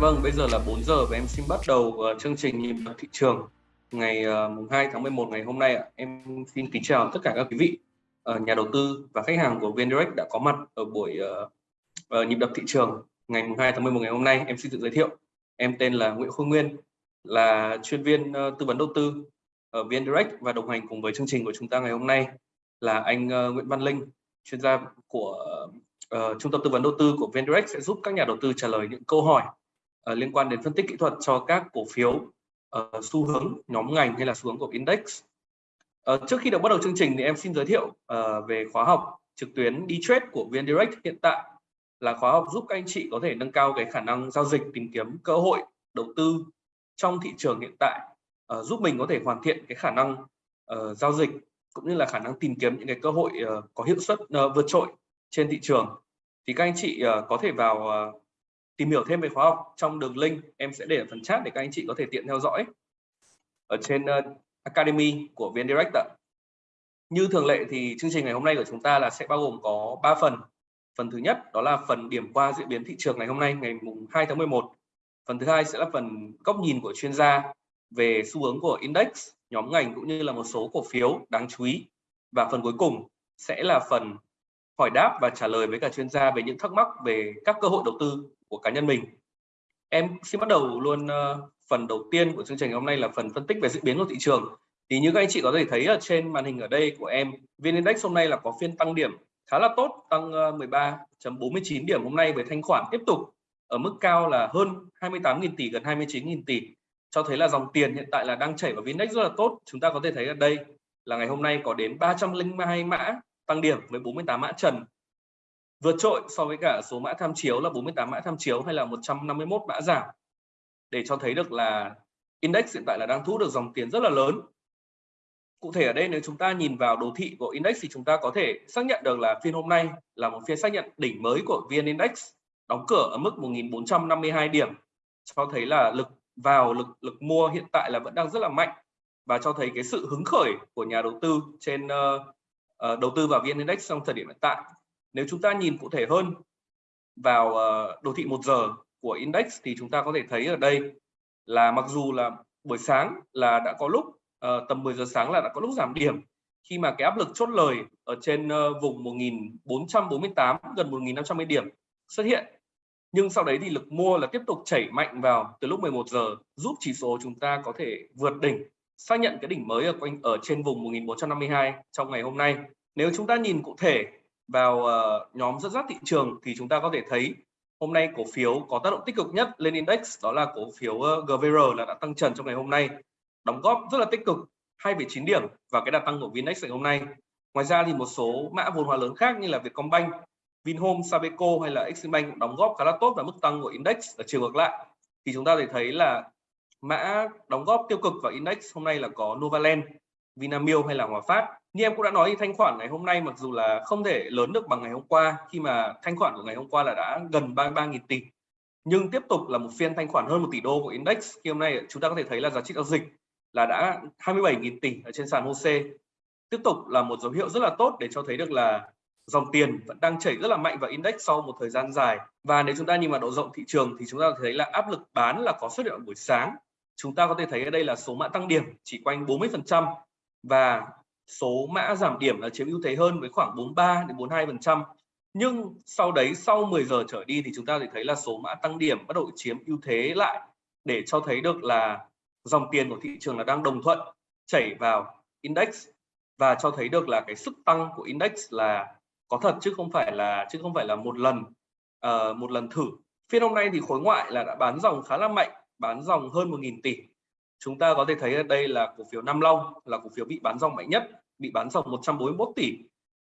vâng, bây giờ là 4 giờ và em xin bắt đầu uh, chương trình nhịp đập thị trường ngày uh, mùng 2 tháng 11 ngày hôm nay ạ. Em xin kính chào tất cả các quý vị uh, nhà đầu tư và khách hàng của vndirect đã có mặt ở buổi uh, uh, nhịp đập thị trường ngày mùng 2 tháng 11 ngày hôm nay. Em xin tự giới thiệu. Em tên là Nguyễn Khôi Nguyên, là chuyên viên uh, tư vấn đầu tư ở vndirect và đồng hành cùng với chương trình của chúng ta ngày hôm nay là anh uh, Nguyễn Văn Linh, chuyên gia của uh, trung tâm tư vấn đầu tư của vndirect sẽ giúp các nhà đầu tư trả lời những câu hỏi uh, liên quan đến phân tích kỹ thuật cho các cổ phiếu uh, xu hướng nhóm ngành hay là xu hướng của index. Uh, trước khi được bắt đầu chương trình thì em xin giới thiệu uh, về khóa học trực tuyến đi trade của VN-Direct hiện tại là khóa học giúp các anh chị có thể nâng cao cái khả năng giao dịch tìm kiếm cơ hội đầu tư trong thị trường hiện tại uh, giúp mình có thể hoàn thiện cái khả năng uh, giao dịch cũng như là khả năng tìm kiếm những cái cơ hội uh, có hiệu suất uh, vượt trội trên thị trường thì các anh chị uh, có thể vào uh, tìm hiểu thêm về khóa học trong đường link em sẽ để ở phần chat để các anh chị có thể tiện theo dõi ở trên uh, Academy của VN Direct ạ. Như thường lệ thì chương trình ngày hôm nay của chúng ta là sẽ bao gồm có 3 phần. Phần thứ nhất đó là phần điểm qua diễn biến thị trường ngày hôm nay ngày mùng 2 tháng 11. Phần thứ hai sẽ là phần góc nhìn của chuyên gia về xu hướng của index, nhóm ngành cũng như là một số cổ phiếu đáng chú ý. Và phần cuối cùng sẽ là phần hỏi đáp và trả lời với cả chuyên gia về những thắc mắc về các cơ hội đầu tư của cá nhân mình. Em xin bắt đầu luôn uh, phần đầu tiên của chương trình hôm nay là phần phân tích về diễn biến của thị trường. Thì như các anh chị có thể thấy ở trên màn hình ở đây của em, VN Index hôm nay là có phiên tăng điểm khá là tốt, tăng ờ, 13.49 điểm hôm nay với thanh khoản tiếp tục ở mức cao là hơn 28.000 tỷ, gần 29.000 tỷ. Cho thấy là dòng tiền hiện tại là đang chảy vào VN Index rất là tốt. Chúng ta có thể thấy ở đây là ngày hôm nay có đến 302 mã tăng điểm với 48 mã trần vượt trội so với cả số mã tham chiếu là 48 mã tham chiếu hay là 151 mã giảm. Để cho thấy được là index hiện tại là đang thu được dòng tiền rất là lớn. Cụ thể ở đây nếu chúng ta nhìn vào đồ thị của index thì chúng ta có thể xác nhận được là phiên hôm nay là một phiên xác nhận đỉnh mới của VN Index đóng cửa ở mức 1452 điểm cho thấy là lực vào lực lực mua hiện tại là vẫn đang rất là mạnh và cho thấy cái sự hứng khởi của nhà đầu tư trên uh, uh, đầu tư vào VN Index trong thời điểm hiện tại nếu chúng ta nhìn cụ thể hơn vào ờ, đồ thị một giờ của index thì chúng ta có thể thấy ở đây là mặc dù là buổi sáng là đã có lúc uh, tầm 10 giờ sáng là đã có lúc giảm điểm. Khi mà cái áp lực chốt lời ở trên uh, vùng 1448 gần 1550 điểm xuất hiện. Nhưng sau đấy thì lực mua là tiếp tục chảy mạnh vào từ lúc 11 giờ giúp chỉ số chúng ta có thể vượt đỉnh xác nhận cái đỉnh mới ở quanh ở trên vùng 1452 trong ngày hôm nay. Nếu chúng ta nhìn cụ thể vào uh, nhóm dẫn dắt thị trường thì chúng ta có thể thấy hôm nay cổ phiếu có tác động tích cực nhất lên index đó là cổ phiếu ờ, GVR là đã tăng trần trong ngày hôm nay đóng góp rất là tích cực 2,9 điểm và cái đà tăng của VNX ngày hôm nay. Ngoài ra thì một số mã vốn hóa lớn khác như là Vietcombank Vinhome, Sabeco hay là Eximbank cũng đóng góp khá là tốt vào mức tăng của index. Ở chiều ngược lại thì chúng ta thể thấy là mã đóng góp tiêu cực vào index hôm nay là có Novaland, Vinamilk hay là Hòa Phát như em cũng đã nói thì thanh khoản ngày hôm nay mặc dù là không thể lớn được bằng ngày hôm qua, khi mà thanh khoản của ngày hôm qua là đã gần 33.000 tỷ. Nhưng tiếp tục là một phiên thanh khoản hơn một tỷ đô của index. Khi hôm nay chúng ta có thể thấy là giá trị giao dịch là đã 27.000 tỷ ở trên sàn HOSE. Tiếp tục là một dấu hiệu rất là tốt để cho thấy được là dòng tiền vẫn đang chảy rất là mạnh vào index sau một thời gian dài. Và nếu chúng ta nhìn vào độ rộng thị trường thì chúng ta thấy là áp lực bán là có xuất hiện ở buổi sáng. Chúng ta có thể thấy ở đây là số mã tăng điểm chỉ quanh 40 phần trăm và số mã giảm điểm là chiếm ưu thế hơn với khoảng 43 đến 42 phần trăm. Nhưng sau đấy sau 10 giờ trở đi thì chúng ta thì thấy là số mã tăng điểm bắt đầu chiếm ưu thế lại để cho thấy được là dòng tiền của thị trường là đang đồng thuận chảy vào index và cho thấy được là cái sức tăng của index là có thật chứ không phải là chứ không phải là một lần uh, một lần thử. Phiên hôm nay thì khối ngoại là đã bán dòng khá là mạnh bán dòng hơn 1.000 tỷ chúng ta có thể thấy ở đây là cổ phiếu Nam Long là cổ phiếu bị bán dòng mạnh nhất bị bán dòng 141 tỷ.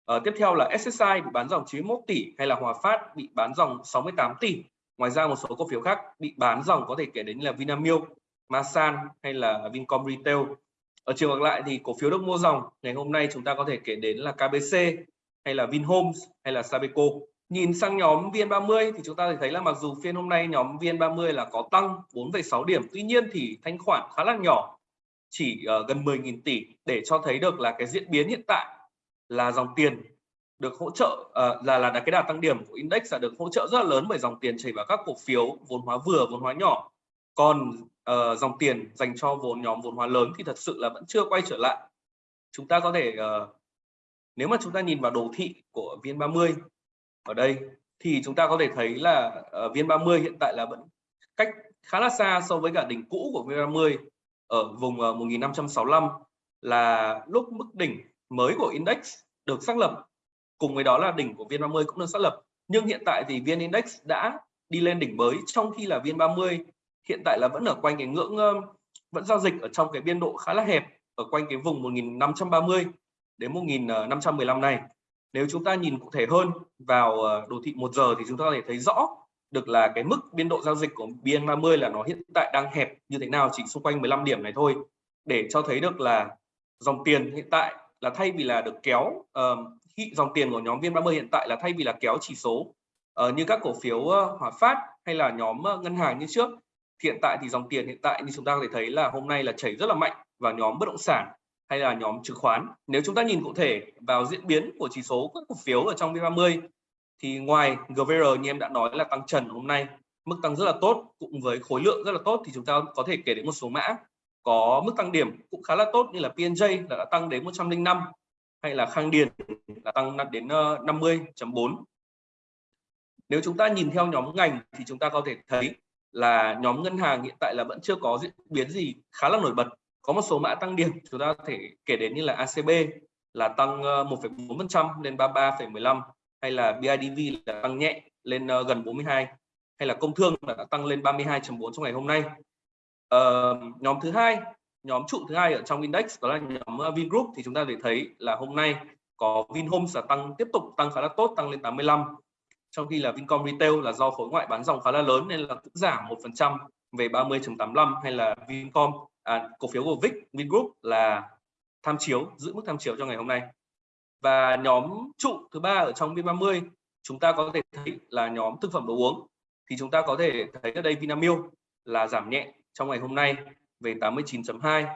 À, tiếp theo là SSI bị bán dòng 91 tỷ hay là Hòa Phát bị bán dòng 68 tỷ. Ngoài ra một số cổ phiếu khác bị bán dòng có thể kể đến là Vinamilk Masan hay là Vincom Retail. Ở chiều ngược lại thì cổ phiếu được mua dòng ngày hôm nay chúng ta có thể kể đến là KBC hay là Vinhomes hay là Sabeco nhìn sang nhóm VN30 thì chúng ta thấy là mặc dù phiên hôm nay nhóm VN30 là có tăng 4,6 điểm tuy nhiên thì thanh khoản khá là nhỏ chỉ uh, gần 10.000 tỷ để cho thấy được là cái diễn biến hiện tại là dòng tiền được hỗ trợ uh, là là cái đà tăng điểm của index là được hỗ trợ rất là lớn bởi dòng tiền chảy vào các cổ phiếu vốn hóa vừa vốn hóa nhỏ. Còn uh, dòng tiền dành cho vốn nhóm vốn hóa lớn thì thật sự là vẫn chưa quay trở lại. Chúng ta có thể uh, nếu mà chúng ta nhìn vào đồ thị của VN30 ở đây thì chúng ta có thể thấy là ờ, uh, VN30 hiện tại là vẫn cách khá là xa so với cả đỉnh cũ của VN30 ở vùng ờ, uh, 1565 là lúc mức đỉnh mới của index được xác lập. Cùng với đó là đỉnh của VN30 cũng được xác lập. Nhưng hiện tại thì VN Index đã đi lên đỉnh mới trong khi là VN30 hiện tại là vẫn ở quanh cái ngưỡng vẫn giao dịch ở trong cái biên độ khá là hẹp ở quanh cái vùng 1530 đến 1515 ờ, này nếu chúng ta nhìn cụ thể hơn vào ờ, đồ thị một giờ thì chúng ta có thể thấy rõ được là cái mức biên độ giao dịch của BN30 là nó hiện tại đang hẹp như thế nào chỉ xung quanh 15 điểm này thôi. Để cho thấy được là dòng tiền hiện tại là thay vì là được kéo uh, dòng tiền của nhóm VN30 hiện tại là thay vì là kéo chỉ số uh, như các cổ phiếu uh, Hòa Phát hay là nhóm uh, ngân hàng như trước hiện tại thì dòng tiền hiện tại như chúng ta có thể thấy là hôm nay là chảy rất là mạnh vào nhóm bất động sản hay là nhóm chứng khoán. Nếu chúng ta nhìn cụ thể vào diễn biến của chỉ số các cổ phiếu ở trong V30, thì ngoài GVR như em đã nói là tăng trần hôm nay, mức tăng rất là tốt cùng với khối lượng rất là tốt, thì chúng ta có thể kể đến một số mã. Có mức tăng điểm cũng khá là tốt như là PNJ là đã tăng đến 105 hay là Khang Điền là tăng đến ờ, 50.4 nếu chúng ta nhìn theo nhóm ngành thì chúng ta có thể thấy là nhóm ngân hàng hiện tại là vẫn chưa có diễn biến gì khá là nổi bật có một số mã tăng điểm chúng ta có thể kể đến như là ACB là tăng ờ, 1,4% lên 33,15 hay là BIDV là tăng nhẹ lên ờ, gần 42 hay là công thương là đã tăng lên 32.4 trong ngày hôm nay. Uh, nhóm thứ hai nhóm trụ thứ hai ở trong index đó là nhóm Vingroup thì chúng ta để thấy là hôm nay có Vinhomes là tăng tiếp tục tăng khá là tốt tăng lên 85 trong khi là Vincom Retail là do khối ngoại bán dòng khá là lớn nên là cũng giảm 1% về 30.85 hay là Vincom à, cổ phiếu của Vic Vingroup là tham chiếu giữ mức tham chiếu cho ngày hôm nay. Và nhóm trụ thứ ba ở trong VN30 chúng ta có thể thấy là nhóm thực phẩm đồ uống. Thì chúng ta có thể thấy ở đây Vinamilk là giảm nhẹ trong ngày hôm nay về 89.2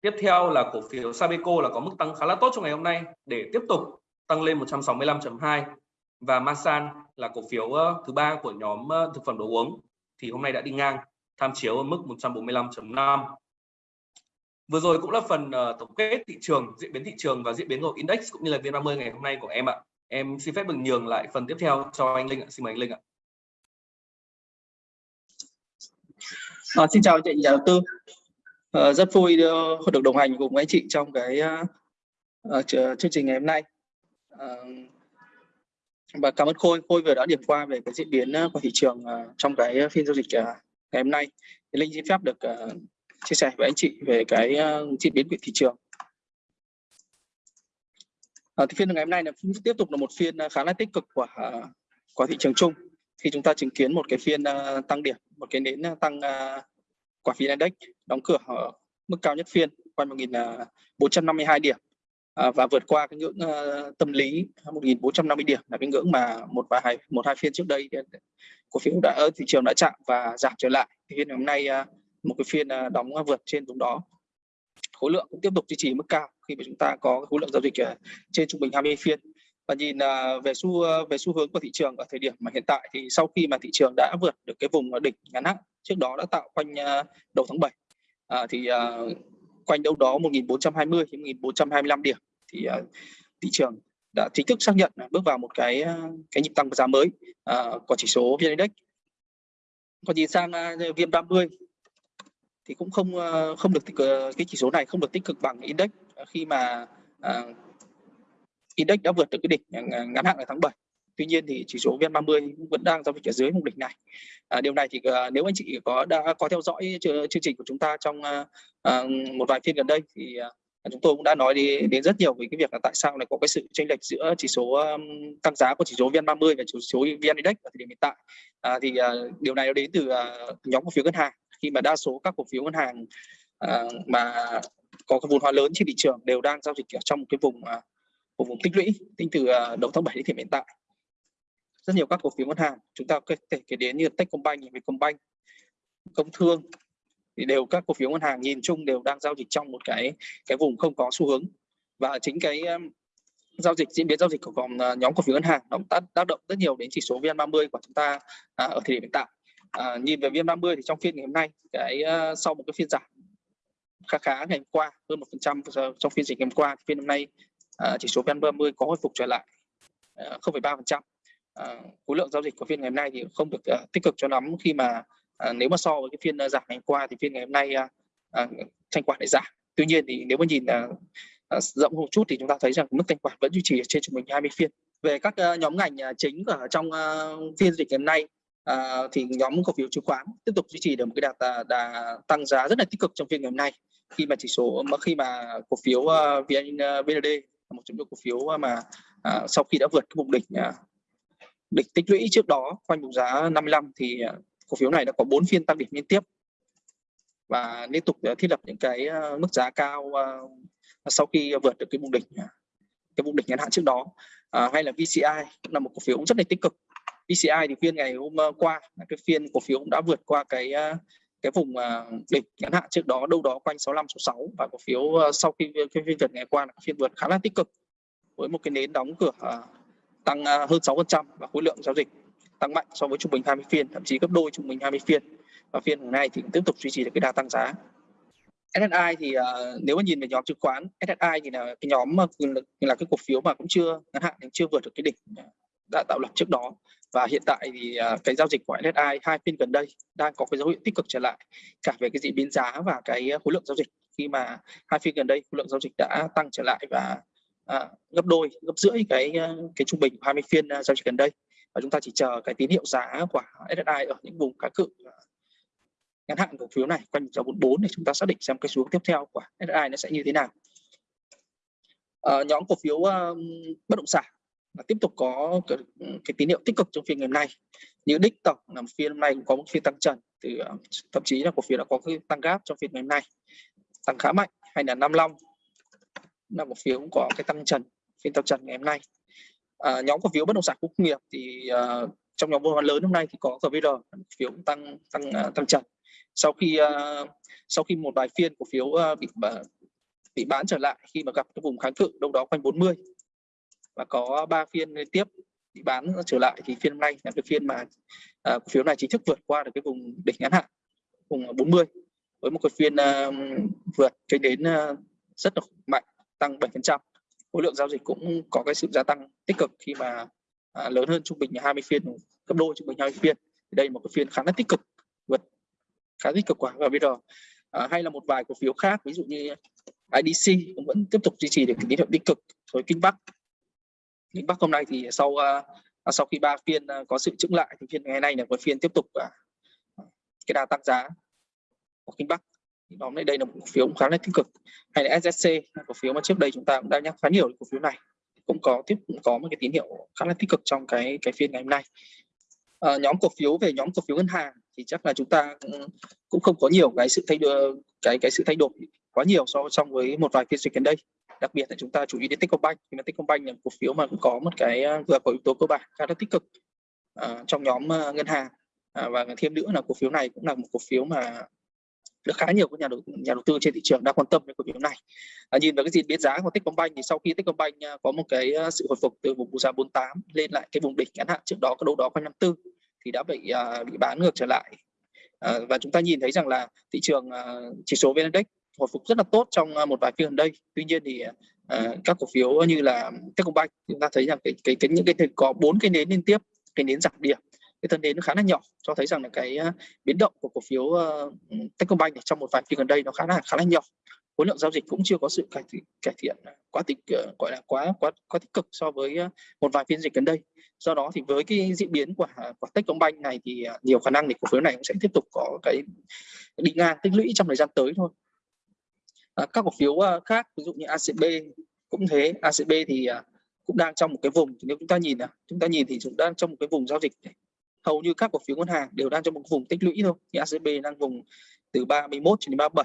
tiếp theo là cổ phiếu Sabeco là có mức tăng khá là tốt trong ngày hôm nay để tiếp tục tăng lên 165.2 và Masan là cổ phiếu ờ, thứ ba của nhóm ờ, thực phẩm đồ uống. Thì hôm nay đã đi ngang tham chiếu ở mức 145.5 vừa rồi cũng là phần uh, tổng kết thị trường diễn biến thị trường và diễn biến của index cũng như là VN30 ngày hôm nay của em ạ em xin phép được nhường lại phần tiếp theo cho anh Linh ạ xin mời anh Linh ạ À, xin chào chị nhà đầu tư. À, rất vui được đồng hành cùng anh chị trong cái uh, chương trình ngày hôm nay. Uh, và cảm ơn Khôi, Khôi vừa đã điểm qua về cái diễn biến của thị trường uh, trong cái phiên giao dịch uh, ngày hôm nay. Thì Linh xin phép được uh, chia sẻ với anh chị về cái uh, diễn biến của thị trường. À, thì phiên ngày hôm nay là tiếp tục là một phiên ờ, khá là tích cực của uh, của thị trường chung. Khi chúng ta chứng kiến một cái phiên uh, tăng điểm một cái nến tăng uh, quả phiên index đóng cửa ở mức cao nhất phiên quanh 1.452 điểm. Uh, và vượt qua cái ngưỡng uh, tâm lý 1.450 điểm là cái ngưỡng mà một và hai một hai phiên trước đây cổ phiếu đã ở thị trường đã chạm và giảm trở lại. Thì phiên hôm nay uh, một cái phiên à, đóng à, vượt trên vùng đó khối lượng cũng tiếp tục duy trì mức cao khi mà chúng ta có khối lượng giao dịch à, trên trung bình 20 phiên và nhìn về xu về xu hướng của thị trường ở thời điểm mà hiện tại thì sau khi mà thị trường đã vượt được cái vùng đỉnh ngắn hạn trước đó đã tạo quanh đầu tháng 7 thì quanh đâu đó 1420 đến 1425 điểm thì thị trường đã chính thức xác nhận bước vào một cái cái nhịp tăng giá mới của chỉ số VN Index. Còn nhìn sang uh, VN30 thì cũng không ờ, không được tích cực, ờ, cái chỉ số này không được tích cực bằng index ờ, khi mà uh, index đã vượt được cái đỉnh ngắn hạn ở tháng 7 tuy nhiên thì chỉ số VN30 vẫn đang giao dịch ở dưới mục đỉnh này. À, điều này thì uh, nếu anh chị có đã có theo dõi chương trình của chúng ta trong uh, một vài phiên gần đây thì uh, chúng tôi cũng đã nói đi đến rất nhiều về cái việc là tại sao lại có cái sự chênh lệch giữa chỉ số um, tăng giá của chỉ số VN30 và chỉ số VN Index ở thời điểm hiện tại. À, thì uh, điều này nó đến từ uh, nhóm cổ phiếu ngân hàng. Khi mà đa số các cổ phiếu ngân hàng uh, mà có cái vốn hóa lớn trên thị trường đều đang giao dịch ở trong cái vùng uh, của vùng tích lũy tính từ à, đầu tháng 7 đến thời điểm hiện tại. Rất nhiều các cổ phiếu ngân hàng chúng ta có thể kể đến như Techcombank, Vietcombank, Công Thương thì đều các cổ phiếu ngân hàng nhìn chung đều đang giao dịch trong một cái cái vùng không có xu hướng và chính cái um, giao dịch diễn biến giao dịch của vòng uh, ờ, nhóm cổ phiếu ngân hàng nó tác tác động rất nhiều đến chỉ số VN30 của chúng ta uh, ở thời điểm hiện tại. Uh, nhìn về VN30 thì trong phiên ngày hôm nay cái uh, sau một cái phiên giảm khá khá ngày hôm qua hơn một phần trăm trong phiên dịch ngày hôm qua phiên hôm nay uh, chỉ số VN30 có hồi phục trở lại ờ, uh, 0,3 phần trăm khối lượng giao dịch của phiên ngày hôm nay thì không được uh, tích cực cho lắm khi mà Ờ, nếu mà so với cái phiên ờ, giảm ngày hôm qua thì phiên ngày hôm nay à, à, thanh khoản lại giảm. Tuy nhiên thì nếu mà nhìn uh, rộng một chút thì chúng ta thấy rằng mức thanh khoản vẫn duy trì trên trung bình 20 phiên. Về các à, nhóm ngành à, chính ở trong à, phiên dịch ngày hôm nay à, thì nhóm cổ phiếu chứng khoán tiếp tục duy trì được một cái đà, đà tăng giá rất là tích cực trong phiên ngày hôm nay. Khi mà chỉ số mà khi mà cổ phiếu uh, VN VND một trong những cổ phiếu mà uh, sau khi đã vượt cái vùng đỉnh uh, đỉnh tích lũy trước đó quanh vùng giá 55 thì cổ phiếu này đã có 4 phiên tăng điểm liên tiếp và liên tục ờ, thiết lập những cái ờ, mức giá cao ờ, sau khi vượt được cái vùng đỉnh à, cái vùng đỉnh ngắn hạn trước đó. À, hay là VCI cũng là một cổ phiếu cũng rất là tích cực. VCI thì phiên ngày hôm qua cái phiên cổ phiếu cũng đã vượt qua cái cái vùng đỉnh ngắn hạn trước đó đâu đó quanh 65 66 và cổ phiếu sau khi cái phiên vượt ngày qua là phiên vượt khá là tích cực với một cái nến đóng cửa tăng hơn 6% và khối lượng giao dịch tăng mạnh so với trung bình 20 phiên thậm chí gấp đôi trung bình 20 phiên. Và phiên hôm nay thì cũng tiếp tục duy trì được cái đà tăng giá. SSI thì uh, nếu mà nhìn về nhóm chứng khoán SSI thì là cái nhóm mà là cái cổ phiếu mà cũng chưa ngắn hạn chưa vượt được cái đỉnh đã tạo lập trước đó. Và hiện tại thì uh, cái giao dịch của SSI hai phiên gần đây đang có cái dấu hiệu tích cực trở lại cả về cái diễn biến giá và cái khối lượng giao dịch. Khi mà hai phiên gần đây khối lượng giao dịch đã tăng trở lại và uh, gấp đôi gấp rưỡi cái ờ, cái trung bình 20 phiên uh, giao dịch gần đây và chúng ta chỉ chờ cái tín hiệu giá của SSI ở những vùng cá cự à, ngắn hạn cổ phiếu này quanh giá 44 để chúng ta xác định xem cái xu hướng tiếp theo của SSI nó sẽ như thế nào. À, nhóm cổ phiếu uh, bất động sản là tiếp tục có cái, cái tín hiệu tích cực trong phiên ngày hôm nay. Như đích tổng là phiên hôm nay cũng có một phiên tăng trần từ ờ, thậm chí là cổ phiếu đã có cái tăng gáp trong phiên ngày hôm nay. Tăng khá mạnh hay là Nam Long là cổ phiếu cũng có cái tăng trần phiên tăng trần ngày hôm nay à, nhóm cổ phiếu bất động sản công nghiệp thì uh, trong nhóm vốn lớn hôm nay thì có GVR phiếu tăng tăng uh, tăng trần sau khi uh, sau khi một vài phiên cổ phiếu uh, bị uh, bị bán trở lại khi mà gặp cái vùng kháng cự đâu đó quanh 40 và có ba phiên liên tiếp bị bán trở lại thì phiên hôm nay là cái phiên mà uh, cổ phiếu này chính thức vượt qua được cái vùng đỉnh ngắn hạn vùng 40 với một cái phiên uh, vượt cái đến uh, rất là mạnh tăng 7% khối lượng giao dịch cũng có cái sự gia tăng tích cực khi mà à, lớn hơn trung bình 20 phiên gấp đôi trung bình 20 phiên. Đây là một cái phiên khá là tích cực vượt khá tích cực quả và bây giờ à, hay là một vài cổ phiếu khác ví dụ như IDC cũng vẫn tiếp tục duy trì được tín hiệu tích cực rồi Kinh Bắc. Kinh Bắc hôm nay thì sau à, à sau khi ba phiên à, có sự chững lại thì phiên ngày nay là một phiên tiếp tục à, cái đà tăng giá của Kinh Bắc nhóm này đây là một cổ phiếu cũng khá là tích cực. Hay là SSC cổ phiếu mà trước đây chúng ta cũng đã nhắc khá nhiều cổ phiếu này. Cũng có tiếp cũng có một cái tín hiệu khá là tích cực trong cái cái phiên ngày hôm nay. À, nhóm cổ phiếu về nhóm cổ phiếu ngân hàng thì chắc là chúng ta cũng, cũng không có nhiều cái sự thay đổi cái cái sự thay đổi quá nhiều so trong với một vài phiên dịch gần đây. Đặc biệt là chúng ta chú ý đến Techcombank. Thì mà Techcombank là cổ phiếu mà cũng có một cái à, vừa có yếu tố cơ bản khá là tích cực à, trong nhóm à, ngân hàng. À, và thêm nữa là cổ phiếu này cũng là một cổ phiếu mà được khá nhiều các nhà đầu nhà đầu tư trên thị trường đang quan tâm đến cổ phiếu này. À, nhìn vào cái diễn biến giá của Techcombank thì sau khi Techcombank à, có một cái à, sự hồi phục từ vùng giá 48 lên lại cái vùng đỉnh ngắn hạn trước đó có đâu đó quanh 54 thì đã bị uh, bị bán ngược trở lại. À, và chúng ta nhìn thấy rằng là thị trường uh, chỉ số VN Index hồi phục rất là tốt trong một vài phiên gần đây. Tuy nhiên thì uh, các cổ phiếu như là Techcombank chúng ta thấy rằng cái cái, cái những cái có bốn cái nến liên tiếp cái nến giảm điểm cái thân đến nó khá là nhỏ cho thấy rằng là cái à, biến động của cổ phiếu uh, Techcombank trong một vài phiên gần đây nó khá là khá là nhỏ. Khối lượng giao dịch cũng chưa có sự cải thiện, cải thiện quá tích ờ, gọi là quá quá quá tích cực so với ờ, một vài phiên dịch gần đây. Do đó thì với cái diễn biến của à, của Techcombank này thì à, nhiều khả năng thì cổ phiếu này cũng sẽ tiếp tục có cái đi ngang tích lũy trong thời gian tới thôi. À, các cổ phiếu khác ví dụ như ACB cũng thế. ACB thì cũng đang trong một cái vùng nếu chúng ta nhìn chúng ta nhìn thì chúng đang trong một cái vùng giao dịch này hầu như các cổ phiếu ngân hàng đều đang trong một vùng tích lũy thôi. Như ACB đang vùng từ 31 cho đến 37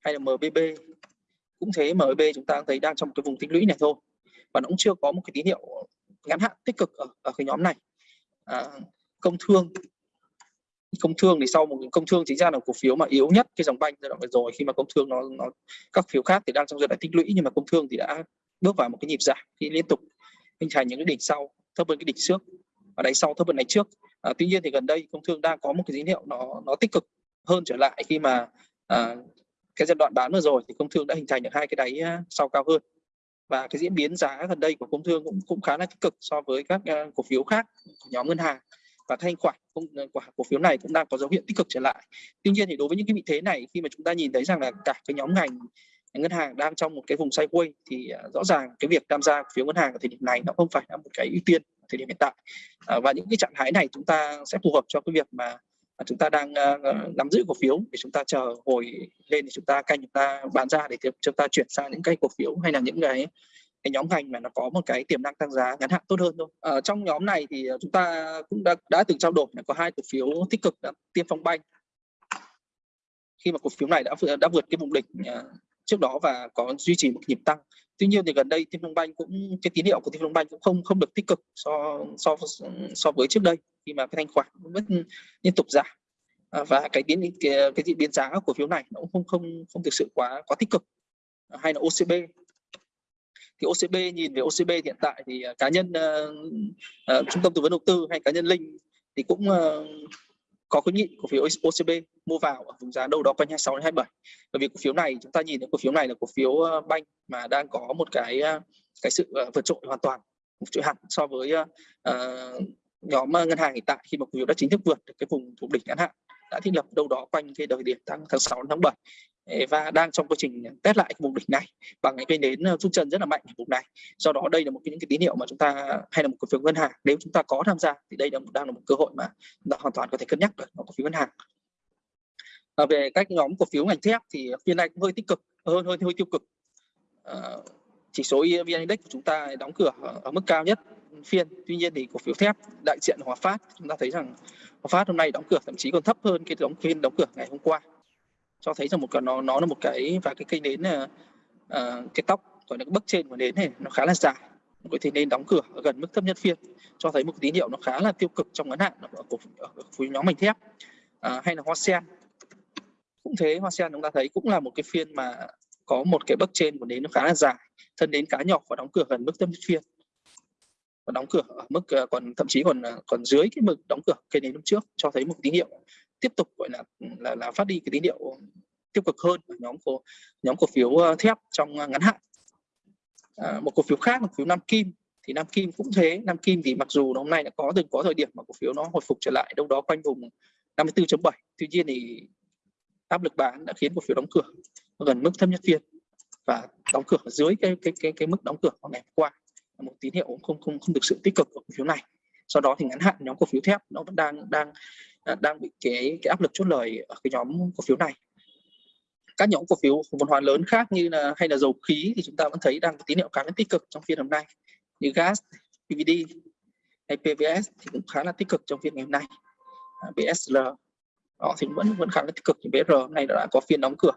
hay là MBB cũng thế MBB chúng ta thấy đang trong một cái vùng tích lũy này thôi. Và nó cũng chưa có một cái tín hiệu ngắn hạn tích cực ở, ở cái nhóm này. À, công thương. Công thương thì sau một công thương chính ra là cổ phiếu mà yếu nhất cái dòng banh giai đoạn vừa rồi. Khi mà công thương nó nó các phiếu khác thì đang trong giai đoạn tích lũy nhưng mà công thương thì đã bước vào một cái nhịp giảm khi liên tục hình thành những cái đỉnh sau thấp hơn cái đỉnh trước. Và đáy sau thấp hơn đáy trước à, tuy nhiên thì gần đây công thương đang có một cái tín hiệu nó nó tích cực hơn trở lại khi mà à, cái giai đoạn bán vừa rồi thì công thương đã hình thành được hai cái đáy sau cao hơn. Và cái diễn biến giá gần đây của công thương cũng cũng khá là tích cực so với các uh, cổ phiếu khác của nhóm ngân hàng. Và thanh khoản ờ, của cổ phiếu này cũng đang có dấu hiệu tích cực trở lại. Tuy nhiên thì đối với những cái vị thế này khi mà chúng ta nhìn thấy rằng là cả cái nhóm ngành ngân hàng đang trong một cái vùng sideways thì uh, rõ ràng cái việc tham gia cổ phiếu ngân hàng ở thời điểm này nó không phải là một cái ưu tiên thời điểm hiện tại à, và những cái trạng thái này chúng ta sẽ phù hợp cho cái việc mà chúng ta đang uh, nắm giữ cổ phiếu để chúng ta chờ hồi lên thì chúng ta canh chúng ta bán ra để chúng ta chuyển sang những cái cổ phiếu hay là những cái cái nhóm ngành mà nó có một cái tiềm năng tăng giá ngắn hạn tốt hơn thôi. Ở trong nhóm này thì chúng ta cũng đã đã từng trao đổi là có hai cổ phiếu tích cực là Tiên Phong Banh khi mà cổ phiếu này đã đã vượt cái vùng đỉnh trước đó và có duy trì một nhịp tăng. Tuy nhiên thì gần đây Tiên Phong Banh cũng cái tín hiệu của Tiên Phong Banh cũng không không được tích cực so so so với trước đây khi mà cái thanh khoản vẫn liên tục giảm. À, và cái biến cái, cái diễn biến giá của phiếu này nó cũng không không không thực sự quá quá tích cực. À, hay là OCB thì OCB nhìn về OCB hiện tại thì à, cá nhân uh, uh, trung tâm tư vấn đầu tư hay cá nhân Linh thì cũng uh, có khuyến nghị cổ phiếu OCB mua vào ở vùng giá đâu đó quanh 26 đến 27 bởi vì cổ phiếu này chúng ta nhìn thấy cổ phiếu này là cổ phiếu ờ, banh mà đang có một cái ờ, cái sự ờ, vượt trội hoàn toàn một trội hẳn so với uh, nhóm ngân hàng hiện tại khi mà cổ phiếu đã chính thức vượt được cái vùng thủ đỉnh ngắn hạn đã thiết lập đâu đó quanh cái thời điểm tháng tháng 6 tháng 7 và đang trong quá trình test lại vùng đỉnh này bằng những cái nến rút chân rất là mạnh ở vùng này. Do đó đây là một cái những cái tín hiệu mà chúng ta hay là một cổ phiếu ngân hàng. Nếu chúng ta có tham gia thì đây là đang là một cơ hội mà chúng ta hoàn toàn có thể cân nhắc được cổ phiếu ngân hàng. À, về các nhóm cổ phiếu ngành thép thì phiên này cũng hơi tích cực hơn hơi hơi tiêu cực. À, chỉ số vn index của chúng ta đóng cửa ở, ở mức cao nhất phiên. Tuy nhiên thì cổ phiếu thép đại diện hòa phát chúng ta thấy rằng hòa phát hôm nay đóng cửa thậm chí còn thấp hơn cái đóng phiên đóng cửa ngày hôm qua cho thấy rằng một cái nó nó là một cái và cái cây nến uh, cái tóc gọi là cái bấc trên của nến này nó khá là dài. Có thể thì nên đóng cửa ở gần mức thấp nhất phiên cho thấy một tín hiệu nó khá là tiêu cực trong ngắn hạn ở cổ phiếu nhóm ngành thép à, hay là hoa sen. Cũng thế hoa sen chúng ta thấy cũng là một cái phiên mà có một cái bấc trên của nến nó khá là dài thân đến cá nhỏ và đóng cửa gần mức thấp nhất phiên. Và đóng cửa ở mức à, còn thậm chí còn à, còn dưới cái mực đóng cửa cây nến hôm trước cho thấy một tín hiệu tiếp tục gọi là là, là phát đi cái tín hiệu tiêu cực hơn ở nhóm cổ nhóm cổ phiếu ờ, thép trong ngắn hạn. À, một cổ phiếu khác một phiếu Nam Kim. Thì Nam Kim cũng thế. Nam Kim thì mặc dù hôm nay đã có từng có thời điểm mà cổ phiếu nó hồi phục trở lại đâu đó quanh vùng 54.7 tuy nhiên thì áp lực bán đã khiến cổ phiếu đóng cửa gần mức thấp nhất phiên và đóng cửa dưới cái cái cái cái mức đóng cửa vào ngày hôm qua. Một tín hiệu không không không thực sự tích cực của cổ phiếu này. Sau đó thì ngắn hạn nhóm cổ phiếu thép nó vẫn đang đang đang bị cái cái áp lực chốt lời ở cái nhóm cổ phiếu này. Các nhóm cổ phiếu vốn hóa lớn khác như là hay là dầu khí thì chúng ta vẫn thấy đang có tín hiệu khá là tích cực trong phiên hôm nay như gas PVD hay PVS thì cũng khá là tích cực trong phiên ngày hôm nay. À, BSL họ thì vẫn vẫn khá là tích cực. Thì BR hôm nay đã có phiên đóng cửa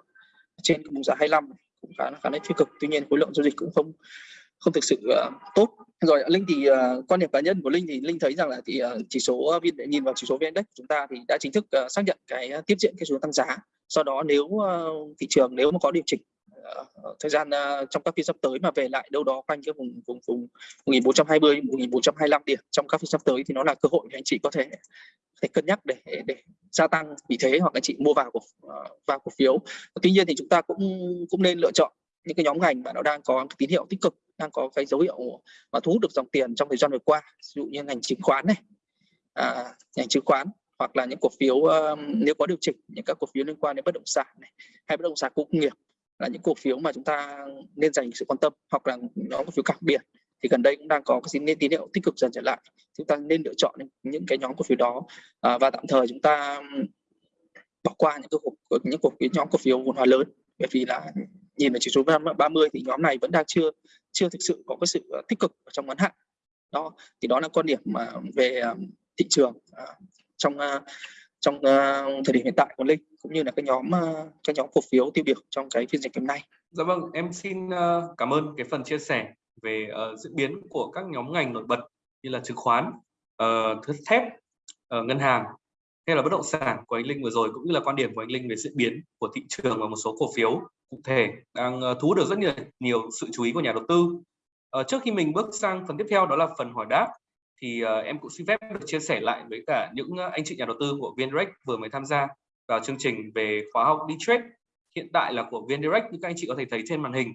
trên vùng giá 25 cũng khá là khá là tích cực. Tuy nhiên khối lượng giao dịch cũng không không thực sự uh, tốt rồi linh thì uh, quan điểm cá nhân của linh thì linh thấy rằng là thì uh, chỉ số ờ, viên nhìn vào chỉ số vn index của chúng ta thì đã chính thức uh, xác nhận cái uh, tiếp diễn cái xu hướng tăng giá. Sau đó nếu uh, thị trường nếu mà có điều chỉnh uh, thời gian uh, trong các phiên sắp tới mà về lại đâu đó quanh cái vùng vùng vùng 1420 1425 điểm trong các phiên sắp tới thì nó là cơ hội để anh chị có thể thể cân nhắc để để gia tăng. Vị thế hoặc anh chị mua vào cổ vào cổ phiếu. Tuy nhiên thì chúng ta cũng cũng nên lựa chọn những cái nhóm ngành mà nó đang có tín hiệu tích cực đang có cái dấu hiệu mà thu hút được dòng tiền trong thời gian vừa qua ví dụ như ngành chứng khoán này. À, ngành chứng khoán hoặc là những cổ phiếu uh, nếu có điều chỉnh những các cổ phiếu liên quan đến bất động sản này hay bất động sản công nghiệp là những cổ phiếu mà chúng ta nên dành sự quan tâm hoặc là nó cổ phiếu cảng biển thì gần đây cũng đang có cái nên tín hiệu tích cực dần trở lại. Chúng ta nên lựa chọn những cái nhóm cổ phiếu đó à, và tạm thời chúng ta bỏ qua những cái cổ, những cổ phiếu nhóm cổ phiếu vốn hóa lớn. Bởi vì là nhìn về chỉ số 30 thì nhóm này vẫn đang chưa chưa thực sự có cái sự ờ, tích cực ở trong ngắn hạn đó thì đó là quan điểm mà về ờ, thị trường ờ, trong trong thời điểm hiện tại của linh cũng như là cái nhóm cái nhóm cổ phiếu tiêu biểu trong cái phiên dịch hôm nay. Dạ vâng, em xin cảm ơn cái phần chia sẻ về uh, diễn biến của các nhóm ngành nổi bật như là chứng khoán, uh, thép, uh, ngân hàng hay là bất động sản của anh Linh vừa rồi cũng như là quan điểm của anh Linh về diễn biến của thị trường và một số cổ phiếu cụ thể đang ờ, thu hút được rất nhiều nhiều sự chú ý của nhà đầu tư. À, trước khi mình bước sang phần tiếp theo đó là phần hỏi đáp thì à, em cũng xin phép được chia sẻ lại với cả những anh chị nhà đầu tư của VNDirect vừa mới tham gia vào chương trình về khóa học đi trade hiện tại là của VNDirect như các anh chị có thể thấy trên màn hình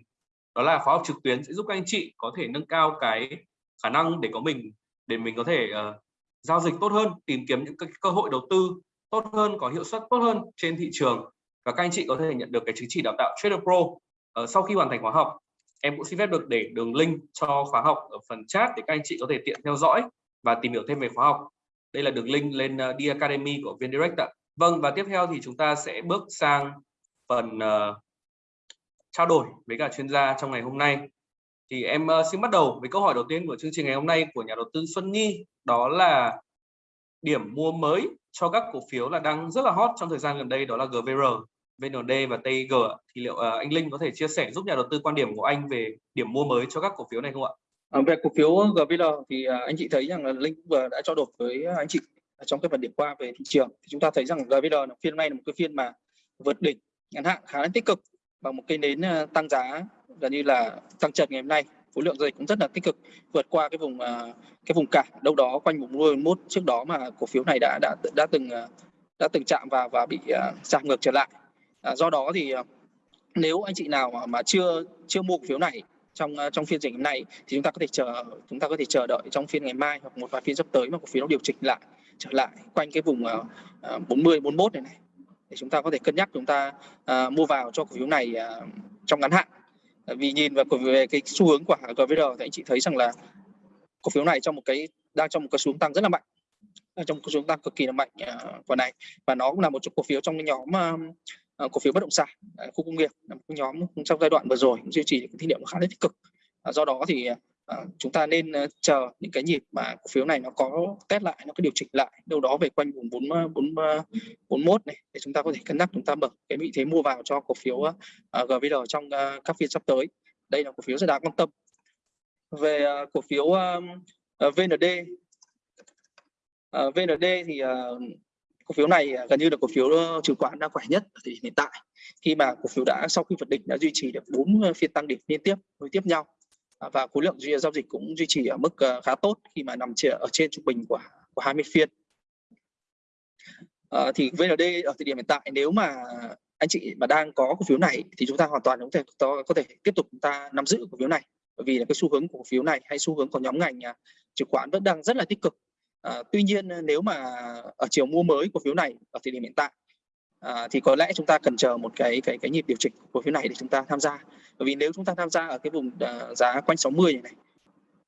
đó là khóa học trực tuyến sẽ giúp các anh chị có thể nâng cao cái khả năng để có mình để mình có thể uh, giao dịch tốt hơn tìm kiếm những cái cơ hội đầu tư tốt hơn có hiệu suất tốt hơn trên thị trường và các anh chị có thể nhận được cái chứng chỉ đào tạo Trader Pro uh, sau khi hoàn thành khóa học. Em cũng xin phép được để đường link cho khóa học ở phần chat để các anh chị có thể tiện theo dõi và tìm hiểu thêm về khóa học. Đây là đường link lên ờ, uh, D Academy của VNDirect ạ. Vâng và tiếp theo thì chúng ta sẽ bước sang phần uh, trao đổi với cả chuyên gia trong ngày hôm nay. Thì em uh, xin bắt đầu với câu hỏi đầu tiên của chương trình ngày hôm nay của nhà đầu tư Xuân Nhi đó là điểm mua mới cho các cổ phiếu là đang rất là hot trong thời gian gần đây đó là GVR, VND và TIG thì liệu uh, anh Linh có thể chia sẻ giúp nhà đầu tư quan điểm của anh về điểm mua mới cho các cổ phiếu này không ạ? À, về cổ phiếu GVL thì uh, anh chị thấy rằng là Linh vừa đã trao đổi với anh chị trong cái phần điểm qua về thị trường. Thì chúng ta thấy rằng GVL là phiên này là một cái phiên mà vượt đỉnh ngắn hạn khá là tích cực bằng một cây nến à, tăng giá gần như là tăng trần ngày hôm nay. Khối lượng giao dịch cũng rất là tích cực vượt qua cái vùng cái vùng cản đâu đó quanh vùng 11 trước đó mà cổ phiếu này đã đã đã từng đã từng chạm vào và bị giảm ngược trở lại à, do đó thì ờ, nếu anh chị nào mà, mà chưa chưa mua cổ phiếu này trong ờ, trong phiên dịch này thì chúng ta có thể chờ chúng ta có thể chờ đợi trong phiên ngày mai hoặc một vài phiên sắp tới mà cổ phiếu nó điều chỉnh lại trở lại quanh cái vùng uh, 40 41 này này. Để chúng ta có thể cân nhắc chúng ta uh, mua vào cho cổ phiếu này uh, trong ngắn hạn. Vì nhìn vào về cái xu hướng của GVR thì anh chị thấy rằng là cổ phiếu này trong một cái đang trong một cái xuống tăng rất là mạnh. Trong một cái xuống tăng cực kỳ là mạnh uh, của này. Và nó cũng là một trong cổ phiếu trong cái nhóm uh, Ờ, cổ phiếu bất động sản ờ, khu công nghiệp là một nhóm trong giai đoạn vừa rồi duy trì những tín hiệu khá là tích cực. Ờ, do đó thì chúng ta nên chờ những cái nhịp mà cổ phiếu này nó có test lại nó có điều chỉnh lại đâu đó về quanh vùng 4 4 41 này để chúng ta có thể cân nhắc chúng ta mở cái vị thế mua vào cho cổ phiếu uh, GVR trong các phiên sắp tới. Đây là cổ phiếu rất đáng quan tâm. Về cổ phiếu VND VND thì cổ phiếu này à, gần như là cổ phiếu chứng khoán đang khỏe nhất ở thời điểm hiện tại khi mà cổ phiếu đã sau khi vượt đỉnh đã duy trì được bốn phiên tăng đỉnh liên tiếp nối tiếp nhau à, và khối lượng giao dịch cũng duy trì ở mức à, khá tốt khi mà nằm ở trên trung bình của của 20 phiên. À, thì VND ở thời điểm hiện tại nếu mà anh chị mà đang có cổ phiếu này thì chúng ta hoàn toàn có thể có thể tiếp tục chúng ta nắm giữ cổ phiếu này bởi vì là cái xu hướng của cổ phiếu này hay xu hướng của nhóm ngành chứng khoán vẫn đang rất là tích cực. À, tuy nhiên ờ, nếu mà ở chiều mua mới cổ phiếu này ở thời điểm hiện tại à, thì có lẽ chúng ta cần chờ một cái cái cái nhịp điều chỉnh của cổ phiếu này để chúng ta tham gia. Bởi vì nếu chúng ta tham gia ở cái vùng à, giá quanh 60 này, này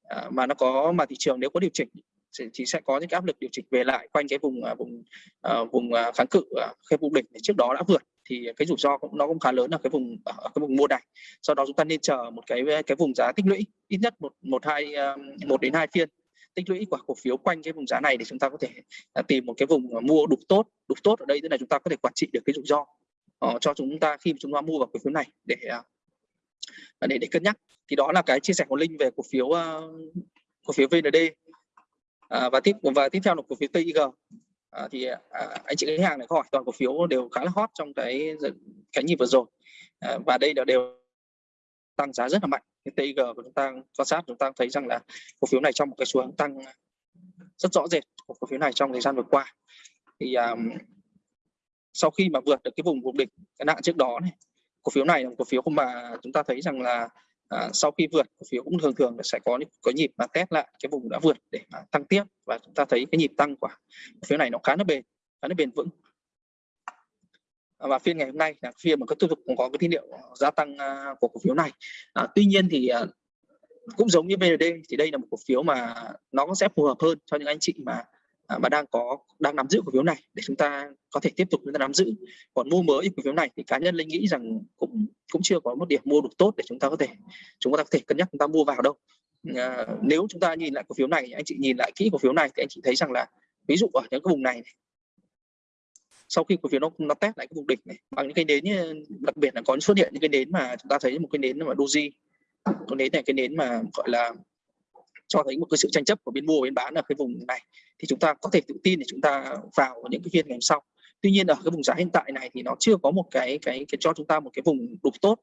à, mà nó có mà thị trường nếu có điều chỉnh thì sẽ có những cái áp lực điều chỉnh về lại quanh cái vùng à, vùng à, vùng kháng cự à, cái vùng đỉnh trước đó đã vượt thì cái rủi ro cũng nó cũng khá lớn ở cái vùng ở cái vùng mua này sau đó chúng ta nên chờ một cái cái vùng giá tích lũy ít nhất một một hai một đến hai phiên tích lũy quả cổ phiếu quanh cái vùng giá này để chúng ta có thể à, tìm một cái vùng à, mua đủ tốt đủ tốt ở đây tức là chúng ta có thể quản trị được cái rủi ro uh, cho chúng ta khi chúng ta mua vào cổ phiếu này để uh, để để cân nhắc. Thì đó là cái chia sẻ của linh về cổ phiếu uh, cổ phiếu VND uh, và tiếp và tiếp theo là cổ phiếu TIG à, thì à, anh chị khách hàng này hỏi toàn cổ phiếu đều khá là hot trong cái cái nhịp vừa rồi. À, và đây là đều tăng giá rất là mạnh cái TIG của chúng ta quan sát chúng ta thấy rằng là cổ phiếu này trong một cái xu hướng tăng rất rõ rệt của cổ phiếu này trong thời gian vừa qua. Thì um, sau khi mà vượt được cái vùng vùng đỉnh cái nạn trước đó này cổ phiếu này là một cổ phiếu mà chúng ta thấy rằng là à, sau khi vượt cổ phiếu cũng thường thường sẽ có những có nhịp mà test lại cái vùng đã vượt để mà tăng tiếp. Và chúng ta thấy cái nhịp tăng của cổ phiếu này nó khá là bền khá là bền vững. À, và phiên ngày hôm nay là phiên mà có tiếp tục cũng có cái tín hiệu gia tăng à, của cổ phiếu này. À, tuy nhiên thì à, cũng giống như BND thì đây là một cổ phiếu mà nó sẽ phù hợp hơn cho những anh chị mà mà đang có đang nắm giữ cổ phiếu này để chúng ta có thể tiếp tục chúng ta nắm giữ. Còn mua mới cổ phiếu này thì cá nhân linh nghĩ rằng cũng cũng chưa có một điểm mua đủ tốt để chúng ta có thể chúng ta có thể cân nhắc chúng ta mua vào đâu. À, nếu chúng ta nhìn lại cổ phiếu này anh chị nhìn lại kỹ cổ phiếu này thì anh chị thấy rằng là ví dụ ở những cái vùng này sau khi cổ phiếu nó nó test lại cái vùng đỉnh này bằng những cái nến đặc biệt là có xuất hiện những cái nến mà chúng ta thấy một cái nến mà doji. Cái nến này cái nến mà gọi là cho thấy một cái sự tranh chấp của bên mua và bên bán ở cái vùng này thì chúng ta có thể tự tin để chúng ta vào những cái phiên ngày hôm sau. Tuy nhiên ở cái vùng giá hiện tại này thì nó chưa có một cái cái cái cho chúng ta một cái vùng đủ tốt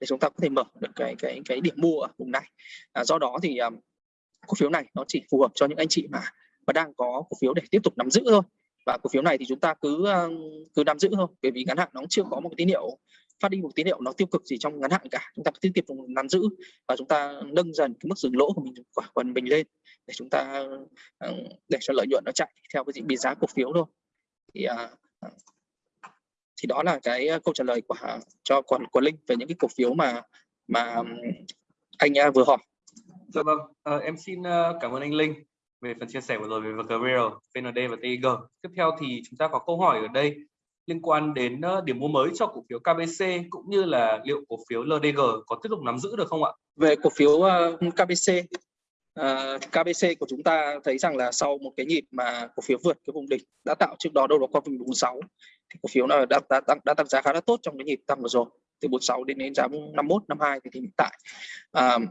để chúng ta có thể mở được cái cái cái điểm mua ở vùng này. À, do đó thì um, cổ phiếu này nó chỉ phù hợp cho những anh chị mà mà đang có cổ phiếu để tiếp tục nắm giữ thôi và cổ phiếu này thì chúng ta cứ ờ, cứ nắm giữ thôi bởi vì ngắn hạn nó chưa có một cái tín hiệu phát đi một tín hiệu nó tiêu cực gì trong ngắn hạn cả. Chúng ta cứ tiếp tục nắm giữ và chúng ta nâng dần cái mức dừng lỗ của mình quả quần mình lên để chúng ta ờ, để cho lợi nhuận nó chạy theo cái diễn biến giá cổ phiếu thôi. Thì ờ, thì đó là cái câu trả lời của cho của, của linh về những cái cổ phiếu mà mà anh vừa hỏi. Dạ vâng. À, em xin cảm ơn anh linh về phần chia sẻ vừa rồi về VGRL, VND và TIG. Tiếp theo thì chúng ta có câu hỏi ở đây liên quan đến ờ, điểm mua mới cho cổ phiếu KBC cũng như là liệu cổ phiếu LDG có tiếp tục nắm giữ được không ạ? Về cổ phiếu ờ, uh, KBC, uh, ờ, KBC của chúng ta thấy rằng là sau một cái nhịp mà cổ phiếu vượt cái vùng đỉnh đã tạo trước đó đâu đó qua vùng 46 thì cổ phiếu này đã, đã, đã, đã tăng giá khá là tốt trong cái nhịp tăng vừa rồi từ 46 đến đến giá 51 52 thì hiện tại uh,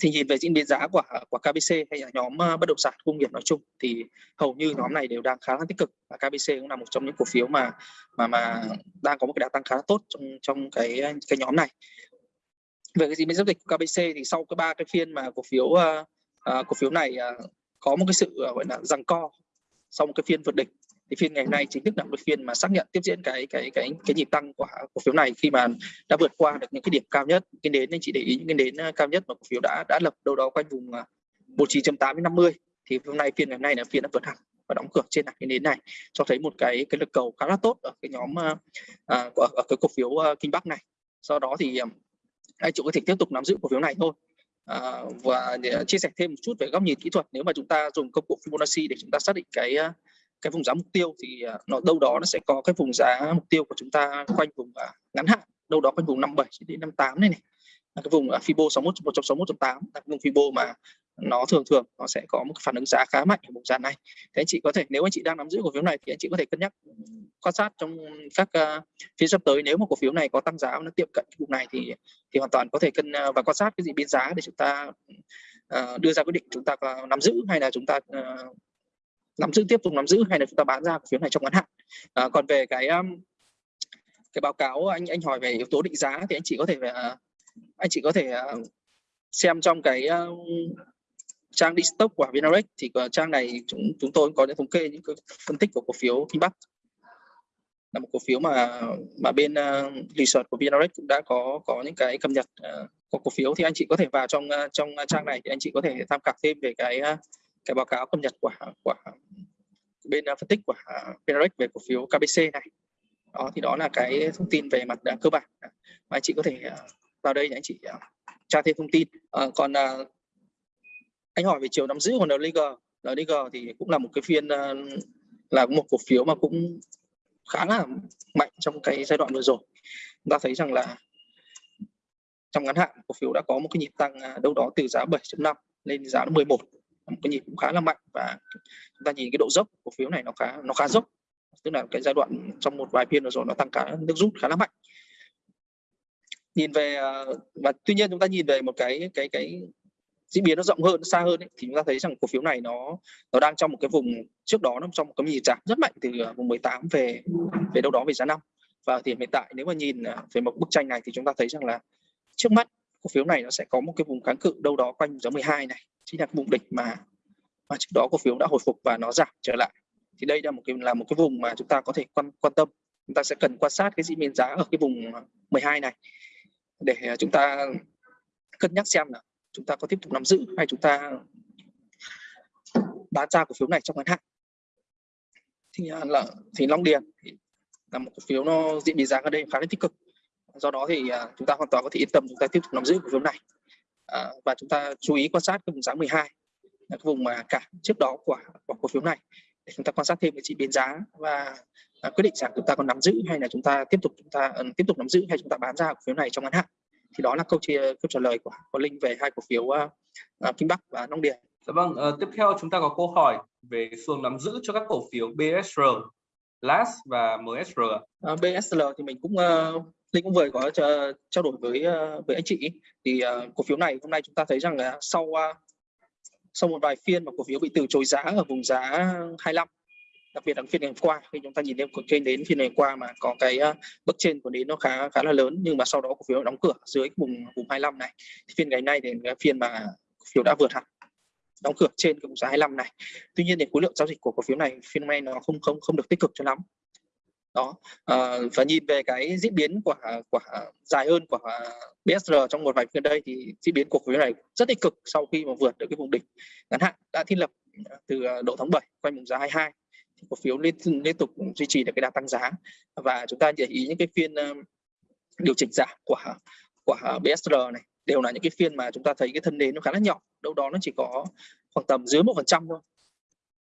thì nhìn về diễn biến giá của của KBC hay là nhóm bất động sản công nghiệp nói chung thì hầu như nhóm này đều đang khá là tích cực và KBC cũng là một trong những cổ phiếu mà mà mà đang có một cái đà tăng khá là tốt trong trong cái cái nhóm này. Về cái diễn biến giao dịch của KBC thì sau cái ba cái phiên mà cổ phiếu uh, cổ phiếu này uh, có một cái sự uh, gọi là giằng co sau một cái phiên vượt đỉnh thì phiên ngày hôm nay chính thức là một phiên mà xác nhận tiếp diễn cái cái cái cái nhịp tăng của cổ phiếu này khi mà đã vượt qua được những cái điểm cao nhất. Cái đến anh chị để ý những cái đến ờ, cao nhất mà cổ phiếu đã đã lập đâu đó quanh vùng ờ, 19.8 đến 50 thì hôm nay phiên ngày hôm nay là phiên đã vượt hẳn và đóng cửa trên cái nến này cho thấy một cái cái lực cầu khá là tốt ở cái nhóm à, của ở cái cổ phiếu uh, kinh bắc này. Sau đó thì anh chị có thể tiếp tục nắm giữ cổ phiếu này thôi. À, và để chia sẻ thêm một chút về góc nhìn kỹ thuật. Nếu mà chúng ta dùng công cụ Fibonacci để chúng ta xác định cái cái vùng giá mục tiêu thì à, nó đâu đó nó sẽ có cái vùng giá mục tiêu của chúng ta quanh vùng à, ngắn hạn đâu đó quanh vùng 57 đến 58 này này. Là cái vùng à, Fibo 61 161.8 là cái vùng Fibo mà nó thường thường nó sẽ có một phản ứng giá khá mạnh ở vùng giá này. Thế anh chị có thể nếu anh chị đang nắm giữ cổ phiếu này thì anh chị có thể cân nhắc ừ, quan sát trong các uh, phiên sắp tới nếu mà cổ phiếu này có tăng giá nó tiệm cận cái vùng này thì thì hoàn toàn có thể cân uh, và quan sát cái gì biến giá để chúng ta uh, đưa ra quyết định chúng ta uh, nắm giữ hay là chúng ta uh, nắm giữ tiếp tục nắm giữ hay là chúng ta bán ra cổ phiếu này trong ngắn hạn. À, còn về cái um, cái báo cáo anh anh hỏi về yếu tố định giá thì anh chị có thể uh, anh chị có thể uh, xem trong cái uh, trang đi stock của Vinarex thì uh, trang này chúng chúng tôi có những thống kê những phân tích của cổ phiếu Kinh là một cổ phiếu mà mà bên uh, research của Vinarex cũng đã có có những cái cập nhật uh, của cổ phiếu thì anh chị có thể vào trong uh, trong trang này thì anh chị có thể tham khảo thêm về cái uh, cái báo cáo cập nhật của của bên à, phân tích của Penrex về cổ phiếu KBC này. Đó thì đó là cái thông tin về mặt à, cơ bản. Mà anh chị có thể à, vào đây để anh chị tra thêm thông tin. À, còn à, anh hỏi về chiều nắm giữ của NLG NLG thì cũng là một cái phiên là một cổ phiếu mà cũng khá là mạnh trong cái giai đoạn vừa rồi. Chúng ta thấy rằng là trong ngắn hạn cổ phiếu đã có một cái nhịp tăng đâu đó từ giá 7.5 lên giá 11 một cái nhịp cũng khá là mạnh và chúng ta nhìn cái độ dốc cổ phiếu này nó khá nó khá dốc. Tức là cái giai đoạn trong một vài phiên rồi nó tăng cả nước rút khá là mạnh. Nhìn về à, và tuy nhiên chúng ta nhìn về một cái cái cái diễn biến nó rộng hơn xa hơn ấy, thì chúng ta thấy rằng cổ phiếu này nó nó đang trong một cái vùng trước đó nó trong một cái nhịp giảm rất mạnh từ à, vùng 18 về về đâu đó về giá năm. Và thì hiện tại nếu mà nhìn à, về một bức tranh này thì chúng ta thấy rằng là trước mắt cổ phiếu này nó sẽ có một cái vùng kháng cự đâu đó quanh giá 12 này chính là vùng đỉnh mà. Mà trước đó cổ phiếu đã hồi phục và nó giảm trở lại. Thì đây là một cái, là một cái vùng mà chúng ta có thể quan quan tâm. Chúng ta sẽ cần quan sát cái diễn biến giá ở cái vùng 12 này để à, chúng ta cân nhắc xem là chúng ta có tiếp tục nắm giữ hay chúng ta bán ra cổ phiếu này trong ngắn hạn. Thì à, là, thì Long Điền thì là một cổ phiếu nó diễn biến giá ở đây khá là tích cực. Do đó thì à, chúng ta hoàn toàn có thể yên tâm chúng ta tiếp tục nắm giữ cổ phiếu này à, và chúng ta chú ý quan sát cái vùng giá 12 là cái vùng mà cả trước đó của, của cổ phiếu này để chúng ta quan sát thêm cái chỉ biến giá và à, quyết định rằng chúng ta còn nắm giữ hay là chúng ta tiếp tục chúng ta uh, tiếp tục nắm giữ hay chúng ta bán ra cổ phiếu này trong ngắn hạn thì đó là câu chia câu trả lời của của linh về hai cổ phiếu uh, uh, Kinh Bắc và Nông Điền. Dạ vâng, uh, tiếp theo chúng ta có câu hỏi về xu nắm giữ cho các cổ phiếu BSR, LAS và MSR. Uh, BSR thì mình cũng uh, Linh cũng vừa có ờ, trao đổi với ờ, với anh chị thì uh, cổ phiếu này hôm nay chúng ta thấy rằng là sau uh, sau một vài phiên mà cổ phiếu bị từ chối giá ở vùng giá 25 đặc biệt là phiên ngày hôm qua khi chúng ta nhìn lên kênh đến phiên ngày qua mà có cái uh, trên của đến nó khá khá là lớn nhưng mà sau đó cổ phiếu đóng cửa dưới vùng vùng 25 này. Thì phiên ngày nay thì cái phiên mà cổ phiếu đã vượt hẳn đóng cửa trên cái vùng giá 25 này. Tuy nhiên thì khối lượng giao dịch của cổ phiếu này phiên nay nó không không không được tích cực cho lắm đó. À, và nhìn về cái diễn biến của của dài hơn của BSR trong một vài phiên đây thì diễn biến của khối này rất tích cực sau khi mà vượt được cái vùng đỉnh ngắn hạn đã thiết lập từ ờ, độ tháng 7 quanh vùng giá 22 thì cổ phiếu liên liên tục duy trì được cái đà tăng giá. Và chúng ta để ý những cái phiên ờ, điều chỉnh giảm của của BSR này đều là những cái phiên mà chúng ta thấy cái thân nến nó khá là nhỏ đâu đó nó chỉ có khoảng tầm dưới một phần trăm thôi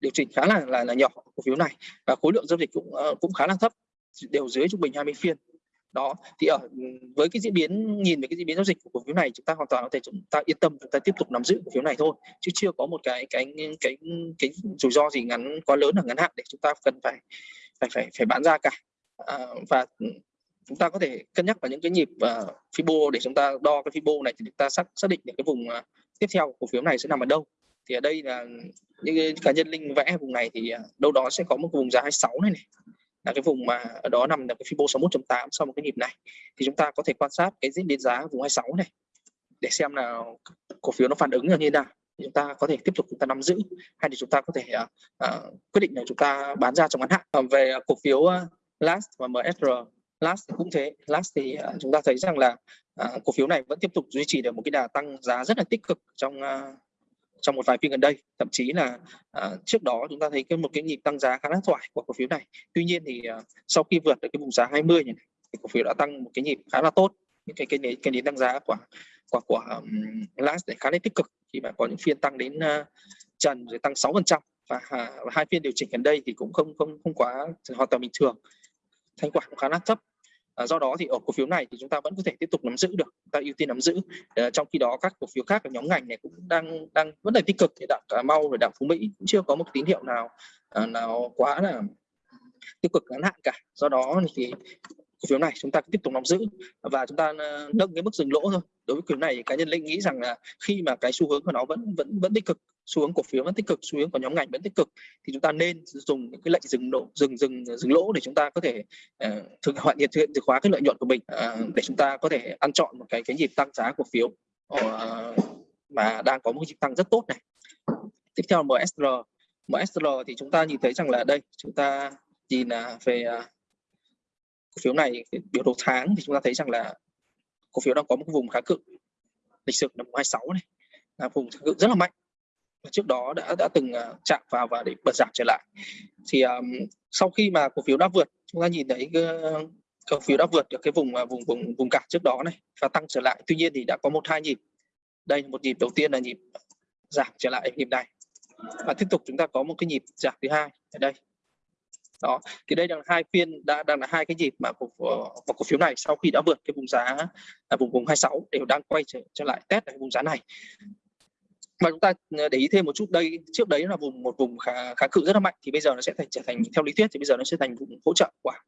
điều chỉnh khá là là, là nhỏ cổ phiếu này và khối lượng giao dịch cũng ờ, cũng khá là thấp đều dưới trung bình 20 phiên. Đó thì ở ừ, với cái diễn biến nhìn về cái diễn biến giao dịch của cổ phiếu này chúng ta hoàn toàn có thể chúng ta yên tâm chúng ta tiếp tục nắm giữ cổ phiếu này thôi chứ chưa có một cái cái cái cái rủi ro gì ngắn quá lớn ở ngắn hạn để chúng ta cần phải phải phải phải bán ra cả. À, và ừ, chúng ta có thể cân nhắc vào những cái nhịp uh, Fibo để chúng ta đo cái Fibo này thì chúng ta xác xác định được cái vùng uh, tiếp theo cổ phiếu này sẽ nằm ở đâu thì ở đây là những cá nhân linh vẽ vùng này thì à, đâu đó sẽ có một vùng giá 26 này này. Là cái vùng mà ở đó nằm là cái Fibo 61.8 sau một cái nhịp này. Thì chúng ta có thể quan sát cái diễn biến giá vùng 26 này để xem là cổ phiếu nó phản ứng như thế nào. Chúng ta có thể tiếp tục chúng ta nắm giữ hay thì chúng ta có thể uh, uh, quyết định là chúng ta bán ra trong ngắn hạn. Còn về cổ phiếu uh, last và MSR last cũng thế. Last thì uh, chúng ta thấy rằng là uh, cổ phiếu này vẫn tiếp tục duy trì được một cái đà tăng giá rất là tích cực trong uh, trong một vài phiên gần đây. Thậm chí là uh, trước đó chúng ta thấy cái một cái nhịp tăng giá khá là thoải của cổ phiếu này. Tuy nhiên thì uh, sau khi vượt được cái vùng giá 20 này thì cổ phiếu đã tăng một cái nhịp khá là tốt. Những cái cái nến cái nến tăng giá của của của um, last khá là tích cực. Khi mà có những phiên tăng đến uh, trần rồi tăng 6 phần trăm và uh, hai phiên điều chỉnh gần đây thì cũng không không không quá hoàn toàn bình thường. Thanh khoản cũng khá là thấp. À, do đó thì ở cổ phiếu này thì chúng ta vẫn có thể tiếp tục nắm giữ được ta ưu tiên nắm giữ. À, trong khi đó các cổ phiếu khác ở nhóm ngành này cũng đang đang vẫn là tích cực thì đảng cà mau rồi đảng phú mỹ cũng chưa có một tín hiệu nào à, nào quá là tiêu cực ngắn hạn cả. Do đó thì cổ phiếu này chúng ta tiếp tục nắm giữ và chúng ta nâng cái mức dừng lỗ thôi. Đối với cổ phiếu này cá nhân linh nghĩ rằng là khi mà cái xu hướng của nó vẫn vẫn vẫn tích cực xu hướng cổ phiếu vẫn tích cực xu hướng của nhóm ngành vẫn tích cực thì chúng ta nên dùng những cái lệnh dừng lỗ dừng dừng dừng lỗ để chúng ta có thể uh, thực hiện hiện thực khóa cái lợi nhuận của mình uh, để chúng ta có thể ăn chọn một cái cái nhịp tăng giá cổ phiếu uh, mà đang có một nhịp tăng rất tốt này. Tiếp theo là MSR MSR thì chúng ta nhìn thấy rằng là đây chúng ta nhìn là về uh, cổ phiếu này biểu đồ tháng thì chúng ta thấy rằng là cổ phiếu đang có một vùng khá cự lịch sử năm 26 này là vùng kháng cự rất là mạnh trước đó đã đã từng ờ, chạm vào và để bật giảm trở lại. Thì um, sau khi mà cổ phiếu đã vượt chúng ta nhìn thấy ờ, cổ phiếu đã vượt được cái vùng uh, vùng vùng vùng cản trước đó này và tăng trở lại. Tuy nhiên thì đã có một hai nhịp. Đây một nhịp đầu tiên là nhịp giảm trở lại nhịp này. Và tiếp tục chúng ta có một cái nhịp giảm thứ hai ở đây. Đó thì đây là hai phiên đã đang là hai cái nhịp mà cổ, cổ phiếu này sau khi đã vượt cái vùng giá là vùng vùng 26 đều đang quay trở, trở lại test lại vùng giá này và chúng ta ờ, để ý thêm một chút đây trước đấy là vùng một vùng khá khá cự rất là mạnh thì bây giờ nó sẽ thành trở thành theo lý thuyết thì bây giờ nó sẽ thành vùng hỗ trợ quả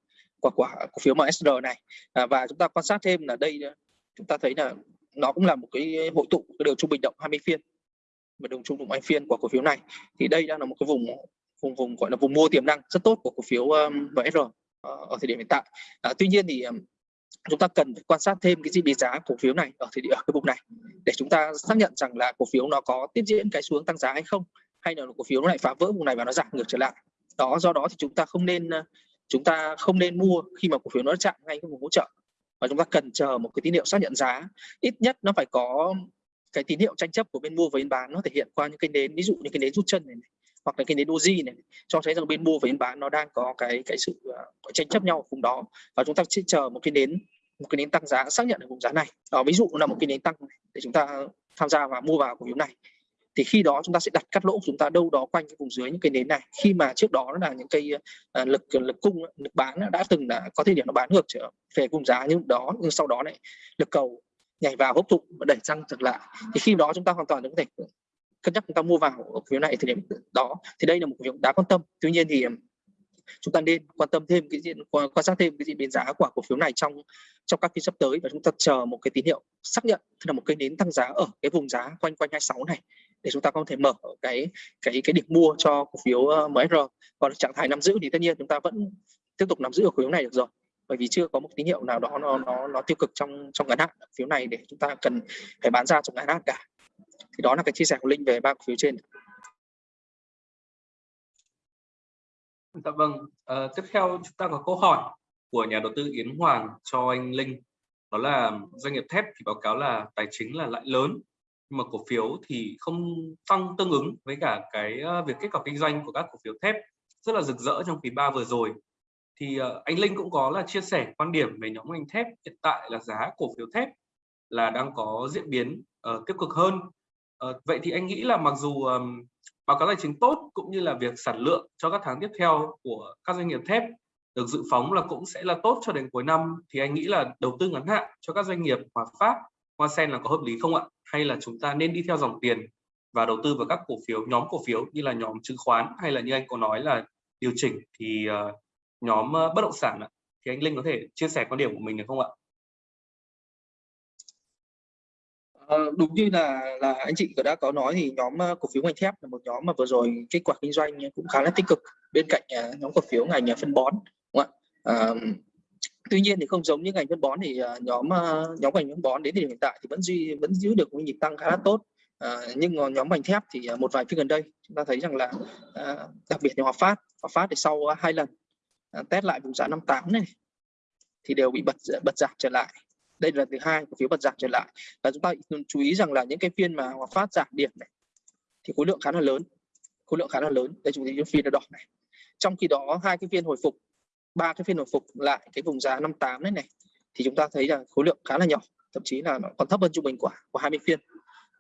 quả của cổ phiếu MSR này. À, và chúng ta quan sát thêm là đây ờ, chúng ta thấy là nó cũng là một cái hội tụ cái đường trung bình động 20 phiên và đường trung bình 20 phiên của cổ phiếu này. Thì đây đang là một cái vùng vùng vùng gọi là vùng mua tiềm năng rất tốt của cổ phiếu um, ở thời điểm hiện tại. À, tuy nhiên thì chúng ta cần phải quan sát thêm cái diễn biến giá cổ phiếu này ở thời điểm ở cái vùng này để chúng ta xác nhận rằng là cổ phiếu nó có tiếp diễn cái xuống tăng giá hay không hay là cổ phiếu nó lại phá vỡ vùng này và nó giảm ngược trở lại. Đó do đó thì chúng ta không nên chúng ta không nên mua khi mà cổ phiếu nó chạm ngay cái vùng hỗ trợ. Và chúng ta cần chờ một cái tín hiệu xác nhận giá. Ít nhất nó phải có cái tín hiệu tranh chấp của bên mua và bên bán nó thể hiện qua những cái nến ví dụ như cái nến rút chân này, này hoặc là cái nến doji này cho thấy rằng bên mua và bên bán nó đang có cái cái sự uh, tranh chấp nhau ở vùng đó. Và chúng ta sẽ chờ một cái nến một cái nến tăng giá xác nhận ở vùng giá này. Đó ví dụ là một cái nến tăng để chúng ta tham gia và mua vào cổ phiếu này. Thì khi đó chúng ta sẽ đặt cắt lỗ của chúng ta đâu đó quanh cái vùng dưới những cái nến này. Khi mà trước đó là những cây uh, à, lực lực cung lực bán đã từng là có thể điểm nó bán ngược trở về vùng giá nhưng đó nhưng sau đó lại lực cầu nhảy vào hấp thụ và đẩy tăng trở lại thì khi đó chúng ta hoàn toàn có thể cân nhắc chúng ta mua vào cổ phiếu này thời điểm đó, thì đây là một cổ phiếu đáng quan tâm. Tuy nhiên thì, chúng ta nên quan tâm thêm cái diện, quan sát thêm cái diễn biến giá của cổ phiếu này trong trong các phiên sắp tới và chúng ta chờ một cái tín hiệu xác nhận, tức là một cái nến tăng giá ở cái vùng giá quanh quanh 26 này để chúng ta có thể mở cái cái cái điểm mua cho cổ phiếu ờ, MR còn trạng thái nắm giữ thì tất nhiên chúng ta vẫn tiếp tục nắm giữ ở cổ phiếu này được rồi, bởi vì chưa có một tín hiệu nào đó nó nó nó tiêu cực trong trong ngắn hạn. Phiếu này để chúng ta cần phải bán ra trong ngắn hạn cả thì đó là cái chia sẻ của linh về ba cổ phiếu trên Dạ vâng, à, tiếp theo chúng ta có câu hỏi của nhà đầu tư Yến Hoàng cho anh Linh. Đó là doanh nghiệp thép thì báo cáo là tài chính là lãi lớn nhưng mà cổ phiếu thì không tăng tương ứng với cả cái ờ, việc kết quả kinh doanh của các cổ phiếu thép rất là rực rỡ trong quý 3 vừa rồi. Thì uh, anh Linh cũng có là chia sẻ quan điểm về nhóm ngành thép hiện tại là giá cổ phiếu thép là đang có diễn biến uh, tiêu cực hơn. Ờ, vậy thì anh nghĩ là mặc dù um, báo cáo tài chính tốt cũng như là việc sản lượng cho các tháng tiếp theo của các doanh nghiệp thép được dự phóng là cũng sẽ là tốt cho đến cuối năm thì anh nghĩ là đầu tư ngắn hạn cho các doanh nghiệp Hòa pháp Hoa Sen là có hợp lý không ạ? Hay là chúng ta nên đi theo dòng tiền và đầu tư vào các cổ phiếu nhóm cổ phiếu như là nhóm chứng khoán hay là như anh có nói là điều chỉnh thì uh, nhóm uh, bất động sản ạ? Thì anh Linh có thể chia sẻ quan điểm của mình được không ạ? Ờ, đúng như là là anh chị đã có nói thì nhóm ờ, cổ phiếu ngành thép là một nhóm mà vừa rồi kết quả kinh doanh cũng khá là tích cực bên cạnh uh, nhóm cổ phiếu ngành ờ, phân bón đúng không ạ? Tuy nhiên thì không giống như ngành phân bón thì nhóm nhóm ngành phân bón đến thời điểm hiện tại thì vẫn duy vẫn giữ được một nhịp tăng khá là tốt À, nhưng nhóm ngành thép thì một vài phiên gần đây chúng ta thấy rằng là đặc biệt như Hòa Phát Hòa Phát thì sau hai lần test lại vùng giá 58 này thì đều bị bật bật giảm trở lại đây là thứ hai cổ phiếu bật giảm trở lại. Và chúng ta chú ý rằng là những cái phiên mà Hòa Phát giảm điểm này thì khối lượng khá là lớn. Khối lượng khá là lớn. Đây chúng ta phiên đỏ này. Trong khi đó, hai cái phiên hồi phục, ba cái phiên hồi phục lại cái vùng giá 58 đấy này thì chúng ta thấy là khối lượng khá là nhỏ, thậm chí là nó còn thấp hơn trung bình của của 20 phiên.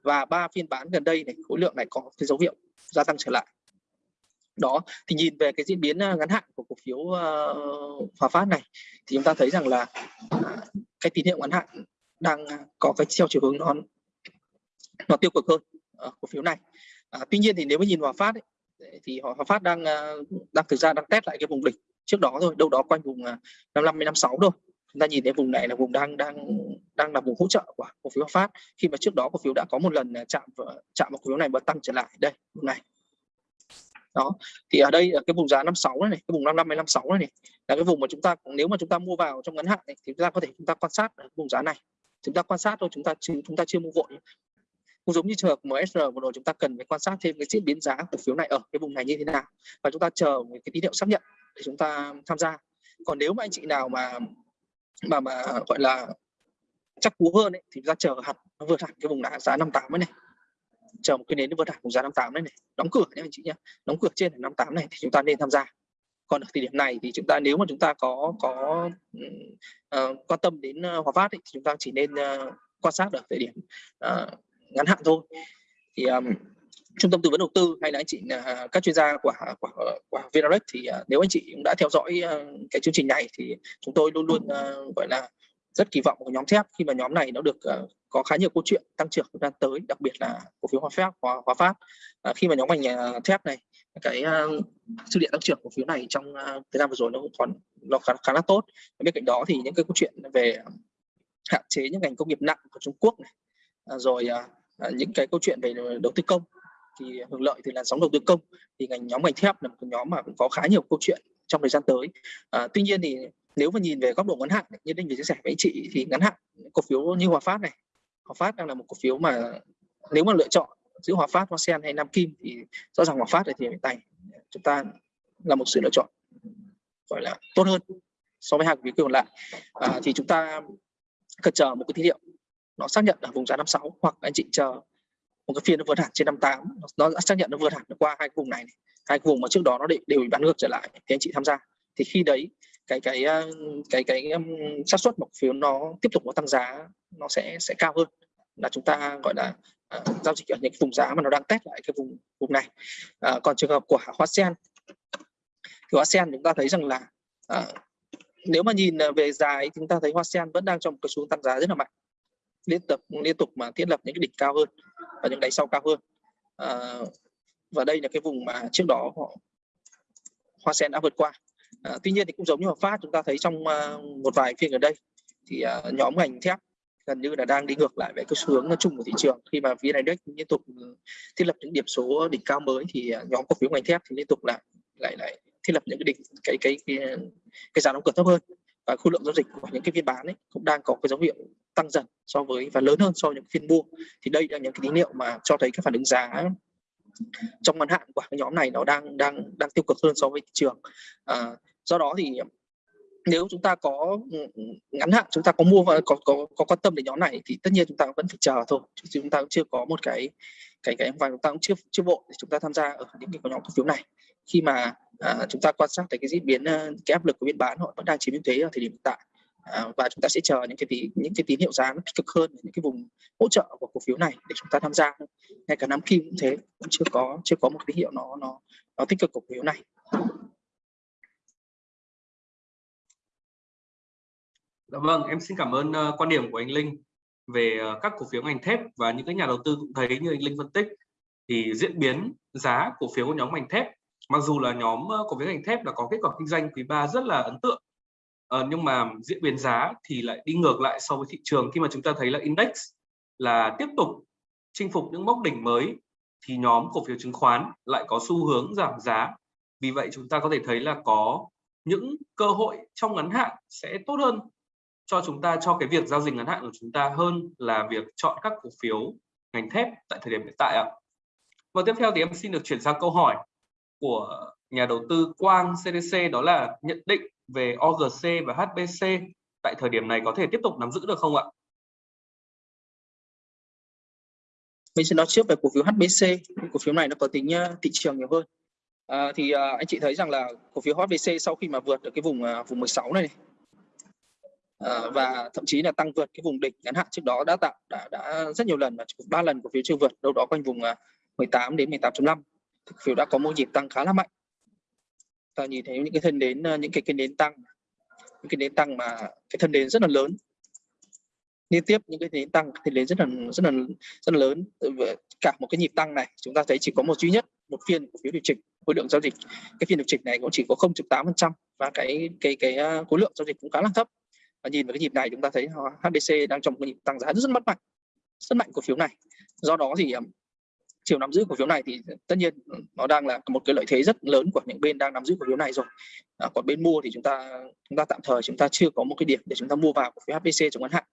Và ba phiên bán gần đây này, khối lượng này có cái dấu hiệu gia tăng trở lại đó thì nhìn về cái diễn biến à, ngắn hạn của cổ phiếu uh, Hòa Phát này thì chúng ta thấy rằng là uh, cái tín hiệu ngắn hạn đang à, có cái theo chiều hướng nó nó tiêu cực hơn ở cổ phiếu này. À, tuy nhiên thì nếu mà nhìn Hòa Phát ấy, thì Hòa Phát đang đang thực ra đang test lại cái vùng đỉnh trước đó thôi đâu đó quanh vùng 55 56 thôi. Chúng ta nhìn thấy vùng này là vùng đang đang đang là vùng hỗ trợ của cổ phiếu Hòa Phát khi mà trước đó cổ phiếu đã có một lần chạm chạm vào cổ phiếu này và tăng trở lại. Đây vùng này đó. Thì ở đây ở cái vùng giá 56 này, này cái vùng 55 56 này, này là cái vùng mà chúng ta nếu mà chúng ta mua vào trong ngắn hạn này, thì chúng ta có thể chúng ta quan sát ở vùng giá này. Chúng ta quan sát thôi chúng ta chúng ta chưa mua vội cũng giống như trường hợp MSR vừa rồi chúng ta cần phải quan sát thêm cái diễn biến giá cổ phiếu này ở cái vùng này như thế nào và chúng ta chờ một cái tín hiệu xác nhận để chúng ta tham gia. Còn nếu mà anh chị nào mà mà mà gọi là chắc cú hơn ấy, thì chúng ta chờ hẳn nó vượt hẳn cái vùng giá 58 này chờ một cái nến vượt hẳn vùng giá 58 đấy này. Đóng cửa nhé anh chị nhé đóng cửa trên 58 này thì chúng ta nên tham gia. Còn ở thời điểm này thì chúng ta nếu mà chúng ta có có uh, quan tâm đến uh, Hòa Phát ấy, thì chúng ta chỉ nên uh, quan sát ở thời điểm uh, ngắn hạn thôi. Thì um, trung tâm tư vấn đầu tư hay là anh chị uh, các chuyên gia của của, của Vinarex thì uh, nếu anh chị cũng đã theo dõi uh, cái chương trình này thì chúng tôi luôn luôn uh, gọi là rất kỳ vọng của nhóm thép khi mà nhóm này nó được uh, có khá nhiều câu chuyện tăng trưởng đang tới đặc biệt là cổ phiếu Hòa Phát Hòa, Hòa Phát uh, ờ, khi mà nhóm ngành uh, thép này cái uh, dư địa tăng trưởng cổ phiếu này trong uh, thời gian vừa rồi nó còn nó khá, khá là tốt. Bên cạnh đó thì những cái câu chuyện về hạn chế những ngành công nghiệp nặng của Trung Quốc này uh, rồi uh, những cái câu chuyện về đầu tư công thì hưởng lợi từ làn sóng đầu tư công thì ngành nhóm ngành thép là một nhóm mà cũng có khá nhiều câu chuyện trong thời gian tới. À, tuy nhiên thì nếu mà nhìn về góc độ ngắn hạn như đinh vừa chia sẻ với anh chị thì ngắn hạn cổ phiếu như hòa phát này hòa phát đang là một cổ phiếu mà nếu mà lựa chọn giữa hòa phát hoa sen hay nam kim thì rõ ràng hòa phát thì hiện tại chúng ta là một sự lựa chọn gọi là tốt hơn so với hai cổ phiếu còn lại. À, thì chúng ta cần chờ một cái tín hiệu nó xác nhận ở vùng giá 56 hoặc anh chị chờ một cái phiên nó vượt hẳn trên 58 nó đã xác nhận nó vượt hẳn qua hai vùng này, này. hai vùng mà trước đó nó đều bị bán ngược trở lại thì anh chị tham gia. Thì khi đấy cái cái ờ, cái cái xác suất một phiếu nó tiếp tục nó tăng giá nó sẽ sẽ cao hơn là chúng ta gọi là uh, giao dịch ở những vùng giá mà nó đang test lại cái vùng vùng này. Uh, còn trường hợp của hoa sen thì hoa sen chúng ta thấy rằng là uh, nếu mà nhìn về dài chúng ta thấy hoa sen vẫn đang trong một cái xu tăng giá rất là mạnh liên tục liên tục mà thiết lập những cái đỉnh cao hơn và những đáy sau cao hơn. Uh, và đây là cái vùng mà trước đó họ hoa sen đã vượt qua à, tuy nhiên thì cũng giống như hợp phát chúng ta thấy trong uh, một vài phiên gần đây thì uh, nhóm ngành thép gần như là đang đi ngược lại với cái xu hướng chung của thị trường. Khi mà VN Index liên tục ừ, thiết lập những điểm số đỉnh cao mới thì nhóm cổ phiếu ngành thép thì liên tục lại lại lại thiết lập những cái đỉnh cái cái cái, cái giá đóng cửa thấp hơn. Và khối lượng giao dịch của những cái phiên bán ấy cũng đang có cái dấu hiệu tăng dần so với và lớn hơn so với những phiên mua. Thì đây là những cái tín hiệu mà cho thấy cái phản ứng giá trong ngắn hạn của cái nhóm này nó đang đang đang tiêu cực hơn so với thị trường. À, do đó thì nếu chúng ta có ừ, ừ, ngắn hạn chúng ta có mua và có có có quan tâm đến nhóm này thì tất nhiên chúng ta vẫn phải chờ thôi. Chứ chúng ta cũng chưa có một cái cái cái và chúng ta cũng chưa chưa bộ để chúng ta tham gia ở những cái nhóm cổ phiếu này. Khi mà à, chúng ta quan sát thấy cái diễn biến ờ, cái áp lực của biên bán họ vẫn đang chiếm ưu thế ở thời điểm hiện tại à, và chúng ta sẽ chờ những cái tí, những cái tín hiệu giá nó tích cực hơn những cái vùng hỗ trợ của cổ phiếu này để chúng ta tham gia. Ngay cả năm Kim cũng thế cũng chưa có chưa có một tín hiệu nó nó nó tích cực cổ phiếu này. Dạ vâng, em xin cảm ơn uh, quan điểm của anh Linh về uh, các cổ phiếu ngành thép và những cái nhà đầu tư cũng thấy như anh Linh phân tích. Thì diễn biến giá cổ phiếu của nhóm ngành thép mặc dù là nhóm uh, cổ phiếu ngành thép là có kết quả kinh doanh quý 3 rất là ấn tượng uh, nhưng mà diễn biến giá thì lại đi ngược lại so với thị trường. Khi mà chúng ta thấy là index là tiếp tục chinh phục những mốc đỉnh mới thì nhóm cổ phiếu chứng khoán lại có xu hướng giảm giá. Vì vậy chúng ta có thể thấy là có những cơ hội trong ngắn hạn sẽ tốt hơn cho chúng ta cho cái việc giao dịch ngắn hạn của chúng ta hơn là việc chọn các cổ phiếu ngành thép tại thời điểm hiện tại ạ. Và tiếp theo thì em xin được chuyển sang câu hỏi của nhà đầu tư Quang CDC đó là nhận định về OGC và HBC tại thời điểm này có thể tiếp tục nắm giữ được không ạ? Mình sẽ nói trước về cổ phiếu HBC, cổ phiếu này nó có tính ờ, thị trường nhiều hơn. À, thì ờ, anh chị thấy rằng là cổ phiếu HBC sau khi mà vượt được cái vùng ờ, vùng 16 này, này uh, và thậm chí là tăng vượt cái vùng đỉnh ngắn hạn trước đó đã tạo đã, đã rất nhiều lần và ba lần cổ phiếu chưa vượt đâu đó quanh vùng à, 18 đến 18.5 cổ phiếu đã có một nhịp tăng khá là mạnh. Ta nhìn thấy những cái thân đến à, những cái cái nến tăng những cái nến tăng mà cái thân đến rất là lớn. Liên tiếp những cái nến tăng thì đến rất là rất là rất là lớn. Cả một cái nhịp tăng này chúng ta thấy chỉ có một duy nhất một phiên cổ phiếu điều chỉnh khối lượng giao dịch. Cái phiên điều chỉnh này cũng chỉ có 0.8% và cái cái cái à, khối lượng giao dịch cũng khá là thấp và nhìn vào cái nhịp này chúng ta thấy HBC đang trong một nhịp tăng giá rất, rất mất mạnh rất mạnh cổ phiếu này. Do đó thì chiều nắm giữ cổ phiếu này thì tất nhiên nó đang là một cái lợi thế rất lớn của những bên đang nắm giữ cổ phiếu này rồi. À, còn bên mua thì chúng ta chúng ta tạm thời chúng ta chưa có một cái điểm để chúng ta mua vào cổ phiếu HPC trong ngắn hạn.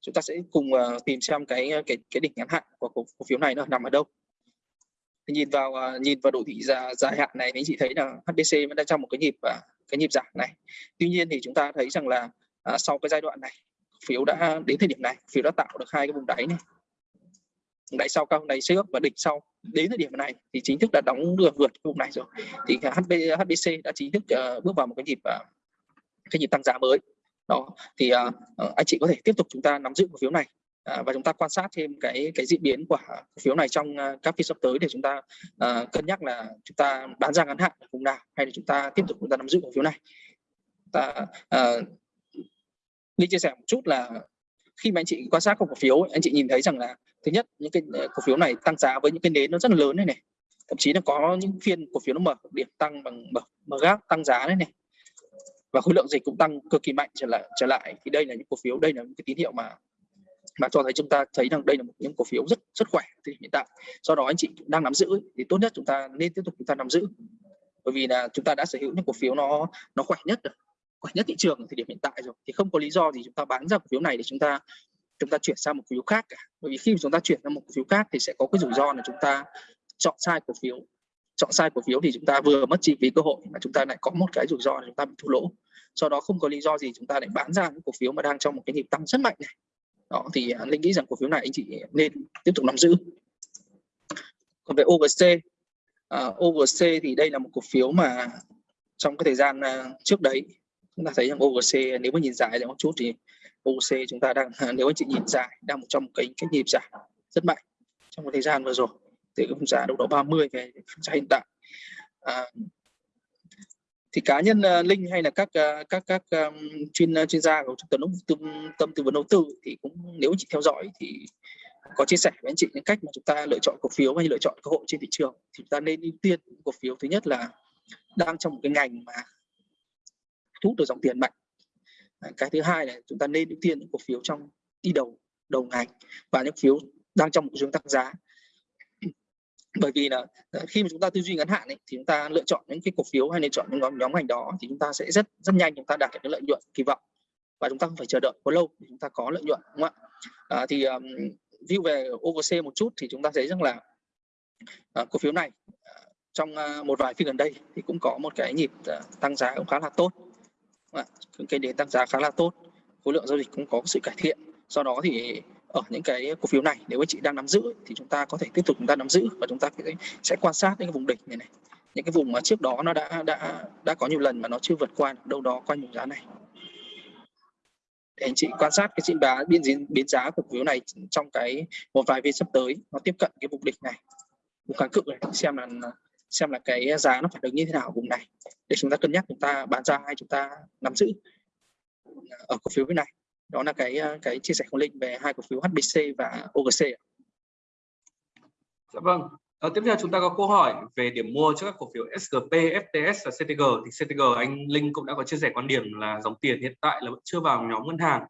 Chúng ta sẽ cùng uh, tìm xem cái ờ, cái cái đỉnh ngắn hạn của cổ, cổ phiếu này nó nằm ở đâu. Thì nhìn vào uh, nhìn vào độ thị giá dài hạn này thì chị thấy là HPC vẫn đang trong một cái nhịp uh, cái nhịp giảm này. Tuy nhiên thì chúng ta thấy rằng là à, sau cái giai đoạn này phiếu đã đến thời điểm này phiếu đã tạo được hai cái vùng đáy này. Đáy sau cao đáy trước và đỉnh sau. Đến thời điểm này thì chính thức đã đóng được vượt vùng này rồi. Thì HB, HBC đã chính thức uh, bước vào một cái nhịp uh, cái nhịp tăng giá mới. Đó thì uh, anh chị có thể tiếp tục chúng ta nắm giữ cổ phiếu này uh, và chúng ta quan sát thêm cái cái diễn biến của cổ phiếu này trong uh, các phiên sắp tới để chúng ta uh, cân nhắc là chúng ta bán ra ngắn hạn vùng nào hay là chúng ta tiếp tục chúng ta nắm giữ cổ phiếu này. Ta uh, Linh chia sẻ một chút là khi mà anh chị quan sát cổ phiếu anh chị nhìn thấy rằng là thứ nhất những cái ờ, cổ phiếu này tăng giá với những cái nến nó rất là lớn này này. Thậm chí là có những phiên cổ phiếu nó mở điểm tăng bằng mở, mở gác tăng giá đấy này. Và khối lượng dịch cũng tăng cực kỳ mạnh trở lại trở lại. Thì đây là những cổ phiếu đây là những cái tín hiệu mà mà cho thấy chúng ta thấy rằng đây là một những cổ phiếu rất rất khỏe thì hiện tại. Do đó anh chị đang nắm giữ thì tốt nhất chúng ta nên tiếp tục chúng ta nắm giữ. Bởi vì là chúng ta đã sở hữu những cổ phiếu nó nó khỏe nhất rồi khỏe nhất thị trường ở thời điểm hiện tại rồi thì không có lý do gì chúng ta bán ra cổ phiếu này để chúng ta chúng ta chuyển sang một cổ phiếu khác cả. Bởi vì khi chúng ta chuyển sang một cổ phiếu khác thì sẽ có cái rủi ro là chúng ta chọn sai cổ phiếu. Chọn sai cổ phiếu thì chúng ta vừa mất chi phí cơ hội mà chúng ta lại có một cái rủi ro là chúng ta bị thua lỗ. Do đó không có lý do gì chúng ta lại bán ra những cổ phiếu mà đang trong một cái nhịp tăng rất mạnh này. Đó thì à, linh nghĩ rằng cổ phiếu này anh chị nên tiếp tục nắm giữ. Còn về OVC uh, à, OVC thì đây là một cổ phiếu mà trong cái thời gian uh, trước đấy chúng ta thấy rằng OGC nếu mà nhìn dài ra một chút thì OGC chúng ta đang nếu anh chị nhìn dài đang một trong cái cái nhịp giảm rất mạnh trong một thời gian vừa rồi từ cái vùng giá đâu đó 30 về giá hiện tại. À, thì cá nhân uh, linh hay là các uh, các các um, chuyên uh, chuyên gia của trung tâm tâm, tâm tư vấn đầu tư thì cũng nếu anh chị theo dõi thì có chia sẻ với anh chị những cách mà chúng ta lựa chọn cổ phiếu hay lựa chọn cơ hội trên thị trường. Thì chúng ta nên ưu tiên cổ phiếu thứ nhất là đang trong một cái ngành mà thu hút được dòng tiền mạnh. Cái thứ hai là chúng ta nên ưu tiên những cổ phiếu trong đi đầu đầu ngành và những phiếu đang trong một hướng tăng giá. Bởi vì là ờ, khi mà chúng ta tư duy ngắn hạn ấy, thì chúng ta lựa chọn những cái cổ phiếu hay lựa chọn những nhóm nhóm ngành đó thì chúng ta sẽ rất rất nhanh chúng ta đạt được cái lợi nhuận kỳ vọng và chúng ta không phải chờ đợi quá lâu để chúng ta có lợi nhuận đúng không ạ? À, thì um, view về OVC một chút thì chúng ta thấy rằng là uh, cổ phiếu này uh, trong uh, một vài phiên gần đây thì cũng có một cái nhịp uh, tăng giá cũng khá là tốt. Vâng, cái đến tăng giá khá là tốt. Khối lượng giao dịch cũng có sự cải thiện. Do đó thì ở những cái cổ phiếu này, nếu anh chị đang nắm giữ thì chúng ta có thể tiếp tục chúng ta nắm giữ và chúng ta sẽ quan sát những cái vùng đỉnh này này. Những cái vùng mà trước đó nó đã đã đã có nhiều lần mà nó chưa vượt qua đâu đó quanh vùng giá này. Để anh chị quan sát cái diễn biến biến biến giá của cổ phiếu này trong cái một vài phiên sắp tới, nó tiếp cận cái vùng đỉnh này. Vùng kháng cự này, xem là xem là cái à, giá nó phản ứng như thế nào ở vùng này để chúng ta cân nhắc chúng ta bán ra hay chúng ta nắm giữ à, ở cổ phiếu bên này đó là cái à, cái chia sẻ của linh về hai cổ phiếu HBC và OGC Dạ vâng. À, tiếp theo chúng ta có câu hỏi về điểm mua cho các cổ phiếu SGP, FTS và CTG. Thì CTG anh Linh cũng đã có chia sẻ quan điểm là dòng tiền hiện tại là vẫn chưa vào nhóm ngân hàng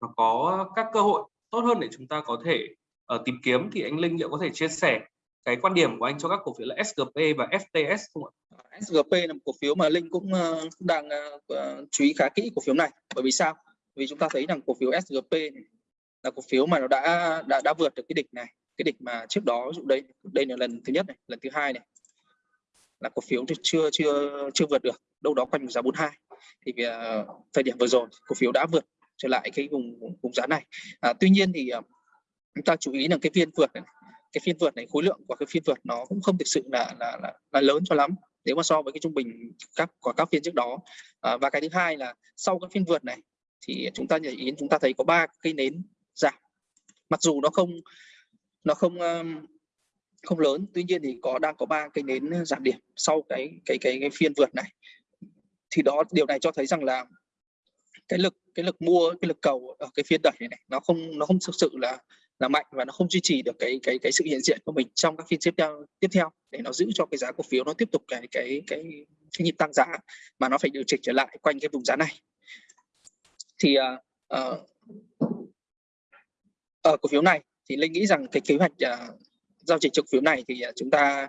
và có các cơ hội tốt hơn để chúng ta có thể uh, tìm kiếm. Thì anh Linh liệu có thể chia sẻ cái quan điểm của anh cho các cổ phiếu là SGP và FTS không ạ? À, SGP là một cổ phiếu mà Linh cũng ờ, đang ờ, ờ, chú ý khá kỹ cổ phiếu này. Bởi vì sao? Vì chúng ta thấy rằng cổ phiếu SGP này là cổ phiếu mà nó đã đã đã vượt được cái đỉnh này cái đỉnh mà trước đó ví dụ đây đây là lần thứ nhất này lần thứ hai này là cổ phiếu chưa chưa chưa vượt được đâu đó quanh giá 42 thì vì, thời điểm vừa rồi cổ phiếu đã vượt trở lại cái vùng vùng giá này à, tuy nhiên thì chúng ta chú ý là cái phiên vượt này, cái phiên vượt này khối lượng của cái phiên vượt nó cũng không thực sự là là là, là lớn cho lắm nếu mà so với cái trung bình các của các phiên trước đó. À, và cái thứ hai là sau các phiên vượt này thì chúng ta nhảy ý chúng ta thấy có ba cây nến giảm. Mặc dù nó không nó không um, không lớn tuy nhiên thì có đang có ba cây nến giảm điểm sau cái cái cái, cái phiên vượt này. Thì đó điều này cho thấy rằng là cái lực cái lực mua cái lực cầu ở cái phiên đẩy này, này nó không nó không thực sự là là mạnh và nó không duy trì được cái cái cái sự hiện diện của mình trong các phiên tiếp theo tiếp theo để nó giữ cho cái giá cổ phiếu nó tiếp tục cái cái cái cái nhịp tăng giá mà nó phải điều chỉnh trở lại quanh cái vùng giá này. Thì uh, uh, ở cổ phiếu này thì linh nghĩ rằng cái kế hoạch uh, giao dịch cổ phiếu này thì uh, chúng ta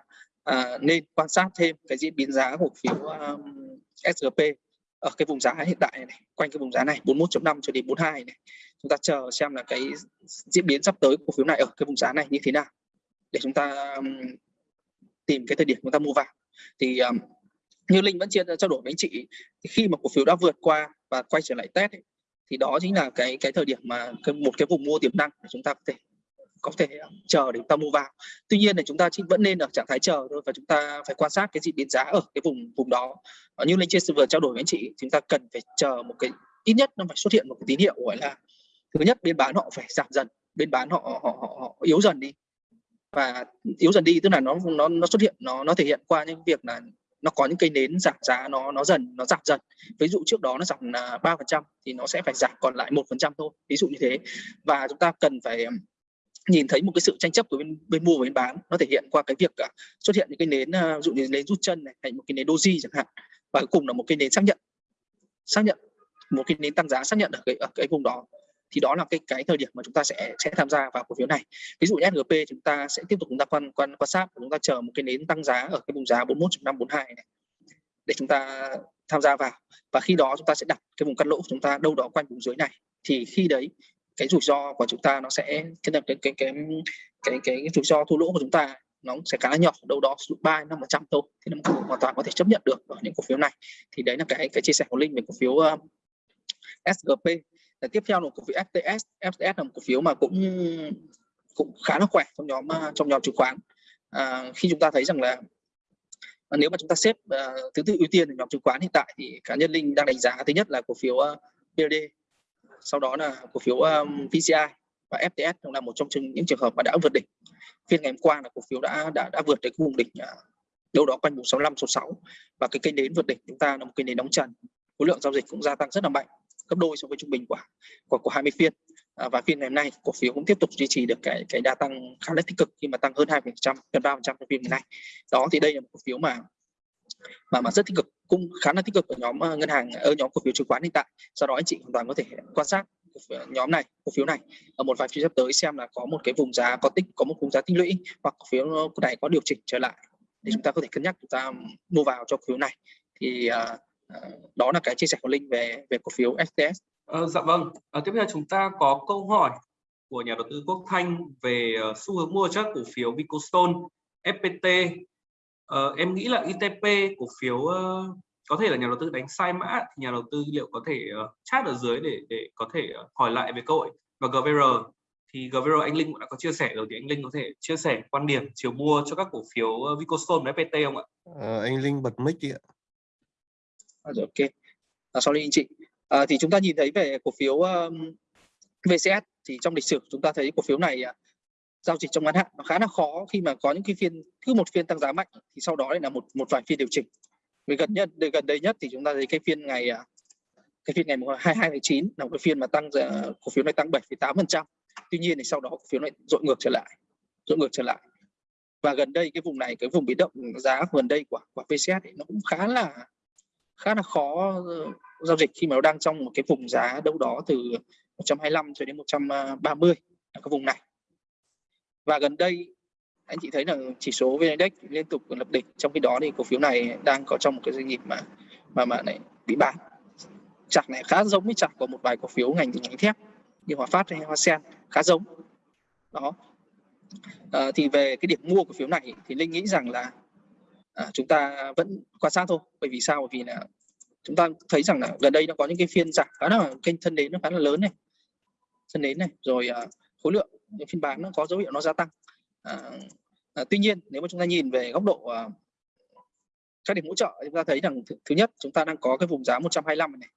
uh, nên quan sát thêm cái diễn biến giá cổ phiếu um, SGP ở cái vùng giá hiện tại này, quanh cái vùng giá này 41.5 cho đến 42 này chúng ta chờ xem là cái diễn biến sắp tới cổ phiếu này ở cái vùng giá này như thế nào để chúng ta tìm cái thời điểm chúng ta mua vào. Thì um, như linh vẫn chia trao đổi với anh chị thì khi mà cổ phiếu đã vượt qua và quay trở lại test ấy, thì đó chính là cái cái thời điểm mà cái, một cái vùng mua tiềm năng để chúng ta có thể có thể chờ để chúng ta mua vào. Tuy nhiên là chúng ta chỉ vẫn nên ở trạng thái chờ thôi và chúng ta phải quan sát cái diễn biến giá ở cái vùng vùng đó. Như như chia sẻ vừa trao đổi với anh chị chúng ta cần phải chờ một cái ít nhất nó phải xuất hiện một cái tín hiệu gọi là thứ nhất bên bán họ phải giảm dần bên bán họ họ họ, họ yếu dần đi. Và yếu dần đi tức là nó nó nó xuất hiện nó nó thể hiện qua những việc là nó có những cây nến giảm giá nó nó dần nó giảm dần. Ví dụ trước đó nó giảm là ba phần trăm thì nó sẽ phải giảm còn lại một phần trăm thôi ví dụ như thế. Và chúng ta cần phải nhìn thấy một cái sự tranh chấp của bên bên mua và bên bán nó thể hiện qua cái việc uh, xuất hiện những cái nến uh, dụ như nến rút chân này thành một cái nến doji chẳng hạn. Và cuối cùng là một cái nến xác nhận. Xác nhận một cái nến tăng giá xác nhận ở cái ở cái vùng đó thì đó là cái cái thời điểm mà chúng ta sẽ sẽ tham gia vào cổ phiếu này. Ví dụ như SGP chúng ta sẽ tiếp tục chúng ta quan quan quan sát chúng ta chờ một cái nến tăng giá ở cái vùng giá 41.542 này để chúng ta tham gia vào. Và khi đó chúng ta sẽ đặt cái vùng cắt lỗ của chúng ta đâu đó quanh vùng dưới này. Thì khi đấy cái rủi ro của chúng ta nó sẽ cái cái cái cái cái cái, cái rủi ro thua lỗ của chúng ta nó sẽ khá là nhỏ đâu đó ba năm phần trăm thôi. Thì nó hoàn toàn có thể chấp nhận được ở những cổ phiếu này. Thì đấy là cái cái chia sẻ của linh về cổ phiếu um, uh, SGP để tiếp theo là cổ phiếu FTS FTS là một cổ phiếu mà cũng cũng khá là khỏe trong nhóm à, trong nhóm chứng khoán. À, khi chúng ta thấy rằng là à, nếu mà chúng ta xếp uh, thứ tự ưu tiên ở nhóm chứng khoán hiện tại thì cá nhân linh đang đánh giá thứ nhất là cổ phiếu uh, BLD sau đó là cổ phiếu um, VCI và FTS cũng là một trong những trường hợp mà đã vượt đỉnh. Phiên ngày hôm qua là cổ phiếu đã đã đã vượt đến vùng đỉnh uh, đâu đó quanh vùng 65 66 và cái kênh đến vượt đỉnh chúng ta là một kênh đến đóng trần. Khối lượng giao dịch cũng gia tăng rất là mạnh gấp đôi so với trung bình của của, của 20 phiên. À, và phiên ngày hôm nay cổ phiếu cũng tiếp tục duy trì được cái cái đa tăng khá là tích cực khi mà tăng hơn 2% gần 3% trong phiên ngày nay. Đó thì đây là một cổ phiếu mà mà mà rất tích cực cũng khá là tích cực ở nhóm ờ, ngân hàng ở nhóm cổ phiếu chứng khoán hiện tại. Do đó anh chị hoàn toàn có thể quan sát nhóm này cổ phiếu này ở một vài phiên sắp tới xem là có một cái vùng giá có tích có một vùng giá tích lũy hoặc cổ phiếu này có điều chỉnh trở lại để chúng ta có thể cân nhắc chúng ta mua vào cho cổ phiếu này. Thì uh, đó là cái chia sẻ của linh về về cổ phiếu STS. Ờ, dạ vâng. À, tiếp theo chúng ta có câu hỏi của nhà đầu tư Quốc Thanh về uh, xu hướng mua chắc cổ phiếu Vicostone, FPT. Uh, ờ, em nghĩ là ITP cổ phiếu uh, có thể là nhà đầu tư đánh sai mã thì nhà đầu tư liệu có thể uh, chat ở dưới để để có thể uh, hỏi lại về câu hỏi và GVR thì GVR anh Linh cũng đã có chia sẻ rồi thì anh Linh có thể chia sẻ quan điểm chiều mua cho các cổ phiếu uh, Vicostone và FPT không ạ? À, anh Linh bật mic đi ạ. Rồi, ok. À, sorry anh chị. À, thì chúng ta nhìn thấy về cổ phiếu um, VCS thì trong lịch sử chúng ta thấy cổ phiếu này uh, giao dịch trong ngắn hạn. Nó khá là khó khi mà có những cái phiên cứ một phiên tăng giá mạnh thì sau đó lại là một một vài phiên điều chỉnh. Vì gần nhất gần đây nhất thì chúng ta thấy cái phiên ngày à, cái phiên ngày 22 tháng 9 là một cái phiên mà tăng cổ phiếu này tăng 7,8 tuy nhiên thì sau đó cổ phiếu này dội ngược trở lại dội ngược trở lại. Và gần đây cái vùng này cái vùng biến động giá gần đây của của VCS ấy, nó cũng khá là khá là khó ờ, giao dịch khi mà nó đang trong một cái vùng giá đâu đó từ 125 cho đến 130 ở cái vùng này. Và gần đây anh chị thấy là chỉ số VN Index liên tục lập đỉnh trong khi đó thì cổ phiếu này đang có trong một cái doanh nghiệp mà mà mà này bị bán. Chặt này khá giống với chặt của một vài cổ phiếu ngành ngành thép như Hòa Phát hay Hoa Sen khá giống. Đó. À, thì về cái điểm mua cổ phiếu này thì linh nghĩ rằng là à, chúng ta vẫn quan sát thôi bởi vì sao? Bởi vì là chúng ta thấy rằng là gần đây nó có những cái phiên giảm khá là kênh thân đến nó khá là lớn này. Thân đến này rồi à, khối lượng những phiên bán nó có dấu hiệu nó gia tăng. À, à, tuy nhiên nếu mà chúng ta nhìn về góc độ à, các điểm hỗ trợ chúng ta thấy rằng th thứ nhất chúng ta đang có cái vùng giá 125 này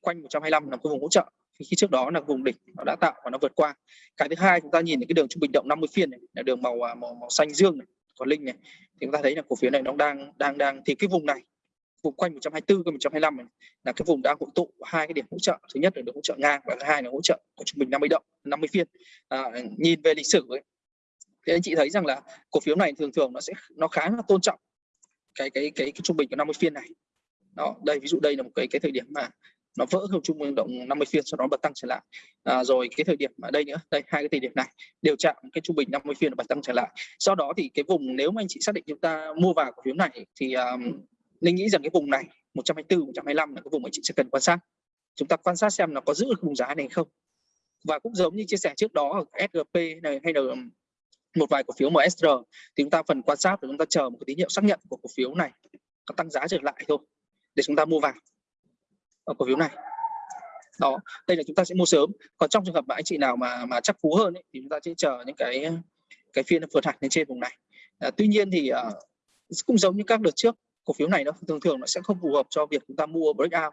quanh 125 là cái vùng hỗ trợ. Khi trước đó là vùng đỉnh nó đã tạo và nó vượt qua. Cái thứ hai chúng ta nhìn thấy cái đường trung bình động 50 phiên này là đường màu à, màu, màu xanh dương này có linh này thì chúng ta thấy là cổ phiếu này nó đang đang đang thì cái vùng này vùng quanh 124 cái 125 này là cái vùng đang hội tụ hai cái điểm hỗ trợ. Thứ nhất là được hỗ trợ ngang và thứ hai là hỗ trợ của trung bình 50 động 50 phiên. À, nhìn về lịch sử ấy, thì anh chị thấy rằng là cổ phiếu này thường thường nó sẽ nó khá là tôn trọng cái cái cái, cái trung bình của 50 phiên này. Đó đây ví dụ đây là một cái cái thời điểm mà nó vỡ không trung bình động 50 phiên sau đó bật tăng trở lại. À, rồi cái thời điểm ở đây nữa đây hai cái thời điểm này đều chạm cái trung bình 50 phiên bật tăng trở lại. Sau đó thì cái vùng nếu mà anh chị xác định chúng ta mua vào cổ phiếu này thì à, um, linh nghĩ rằng cái vùng này 124 125 là cái vùng mà chị sẽ cần quan sát. Chúng ta quan sát xem nó có giữ được vùng giá này không. Và cũng giống như chia sẻ trước đó ở SGP này hay là một vài cổ phiếu MSR thì chúng ta phần quan sát và chúng ta chờ một cái tín hiệu xác nhận của cổ phiếu này có tăng giá trở lại thôi để chúng ta mua vào cổ phiếu này. Đó đây là chúng ta sẽ mua sớm. Còn trong trường hợp mà anh chị nào mà mà chắc cú hơn ấy, thì chúng ta sẽ chờ những cái cái phiên vượt hẳn lên trên vùng này. À, tuy nhiên thì uh, cũng giống như các đợt trước cổ phiếu này nó thường thường nó sẽ không phù hợp cho việc chúng ta mua breakout.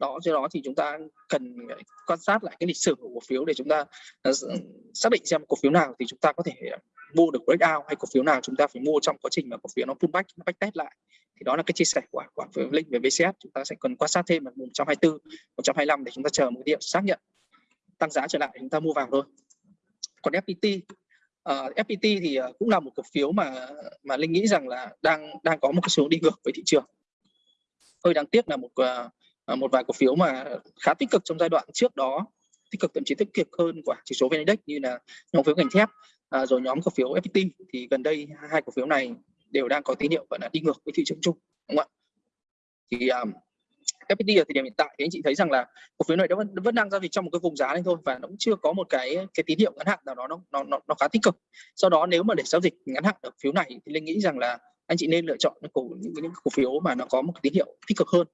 Đó do đó thì chúng ta cần quan sát lại cái lịch sử của cổ phiếu để chúng ta uh, xác định xem cổ phiếu nào thì chúng ta có thể mua được breakout hay cổ phiếu nào chúng ta phải mua trong quá trình mà cổ phiếu nó pullback nó backtest lại thì đó là cái chia sẻ của của link về VCS chúng ta sẽ cần quan sát thêm ở 124 125 để chúng ta chờ một điểm xác nhận tăng giá trở lại chúng ta mua vào thôi. Còn FPT uh, ờ, FPT thì ờ, cũng là một cổ phiếu mà mà linh nghĩ rằng là đang đang có một cái xuống đi ngược với thị trường. Hơi đáng tiếc là một uh, một vài cổ phiếu mà khá tích cực trong giai đoạn trước đó tích cực thậm chí tích cực hơn của chỉ số VN Index như là nhóm phiếu ngành thép uh, rồi nhóm cổ phiếu FPT thì gần đây hai cổ phiếu này đều đang có tín hiệu gọi là đi ngược với thị trường chung đúng không ạ thì à, um, FPT ở thời điểm hiện tại thì anh chị thấy rằng là cổ phiếu này vẫn vẫn đang giao dịch trong một cái vùng giá này thôi và nó cũng chưa có một cái cái tín hiệu ngắn hạn nào đó nó nó nó, nó khá tích cực. Sau đó nếu mà để giao dịch ngắn hạn ở phiếu này thì linh nghĩ rằng là anh chị nên lựa chọn những cổ những, những cổ phiếu mà nó có một cái tín hiệu tích cực hơn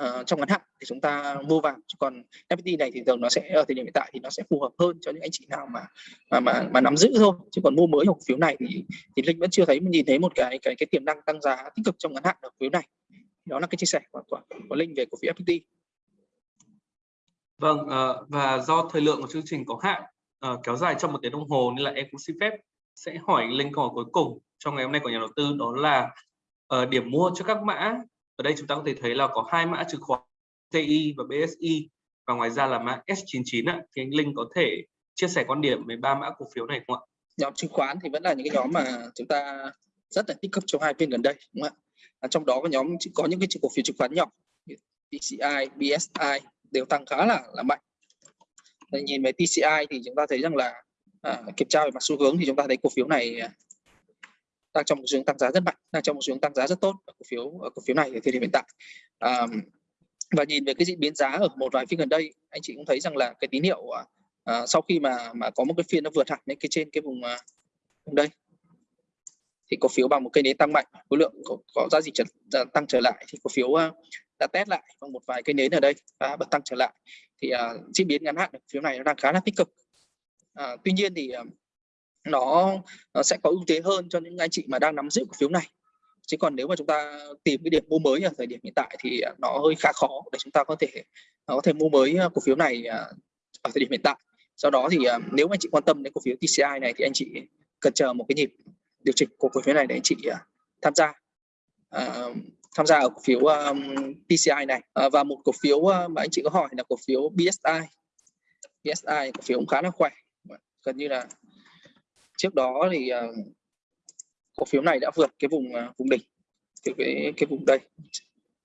uh, trong ngắn hạn thì chúng ta mua vào. Chứ còn FPT này thì thường nó sẽ ở thời điểm hiện tại thì nó sẽ phù hợp hơn cho những anh chị nào mà mà mà, mà nắm giữ thôi. Chứ còn mua mới cổ phiếu này thì thì linh vẫn chưa thấy nhìn thấy một cái cái cái tiềm năng tăng giá tích cực trong ngắn hạn ở phiếu này. Đó là cái chia sẻ của của, của linh về cổ phiếu FPT vâng uh, và do thời lượng của chương trình có hạn uh, kéo dài trong một tiếng đồng hồ nên là em cũng xin phép sẽ hỏi linh câu hỏi cuối cùng trong ngày hôm nay của nhà đầu tư. Đó là uh, điểm mua cho các mã ở đây chúng ta có thể thấy là có hai mã chứng khoán TI và BSI và ngoài ra là mã S99 ạ. thì anh Linh có thể chia sẻ quan điểm về ba mã cổ phiếu này không ạ? Nhóm chứng khoán thì vẫn là những cái nhóm mà chúng ta rất là tích cực trong hai phiên gần đây đúng không ạ? trong đó có nhóm có những cái cổ phiếu chứng khoán nhỏ TCI BSI đều tăng khá là là mạnh Để nhìn về TCI thì chúng ta thấy rằng là à, kiểm tra về mặt xu hướng thì chúng ta thấy cổ phiếu này đang trong một xu hướng tăng giá rất mạnh, đang trong một xu hướng tăng giá rất tốt ở cổ phiếu ở cổ phiếu này ở thời điểm hiện tại. À, và nhìn về cái diễn biến giá ở một vài phiên gần đây, anh chị cũng thấy rằng là cái tín hiệu à, à, sau khi mà mà có một cái phiên nó vượt hẳn lên cái trên cái vùng à, vùng đây thì cổ phiếu bằng một cây nến tăng mạnh khối lượng có, có giá trị trở, à, tăng trở lại thì cổ phiếu à, đã test lại bằng một vài cây nến ở đây và bật tăng trở lại thì uh, diễn biến ngắn hạn cổ phiếu này nó đang khá là tích cực uh, tuy nhiên thì uh, nó, nó sẽ có ưu thế hơn cho những anh chị mà đang nắm giữ cổ phiếu này. Chứ còn nếu mà chúng ta tìm cái điểm mua mới ở thời điểm hiện tại thì à, nó hơi khá khó để chúng ta có thể có thể mua mới à, cổ phiếu này à, ở thời điểm hiện tại. Do đó thì nếu anh chị quan tâm đến cổ phiếu TCI này thì anh chị cần chờ một cái nhịp điều chỉnh của cổ phiếu này để anh chị tham gia. Uh, tham gia ở cổ phiếu um, PCI này. Uh, và một cổ phiếu uh, mà anh chị có hỏi là cổ phiếu BSI BSI cổ phiếu cũng khá là khỏe. Gần như là trước đó thì uh, cổ phiếu này đã vượt cái vùng uh, vùng đỉnh từ cái cái vùng đây.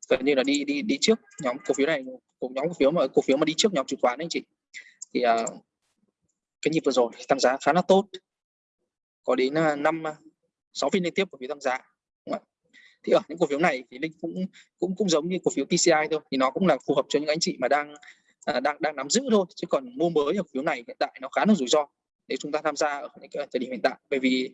Gần như là đi đi đi trước nhóm cổ phiếu này cùng nhóm cổ phiếu mà cổ phiếu mà đi trước nhóm chứng khoán anh chị. Thì uh, cái nhịp vừa rồi tăng giá khá là tốt. Có đến năm sáu phiên liên tiếp cổ phiếu tăng giá thì ở những cổ phiếu này thì linh cũng cũng cũng giống như cổ phiếu TCI thôi thì nó cũng là phù hợp cho những anh chị mà đang à, đang đang nắm giữ thôi. Chứ còn mua mới ở cổ phiếu này hiện tại nó khá là rủi ro để chúng ta tham gia ở những cái thời điểm hiện tại. Bởi vì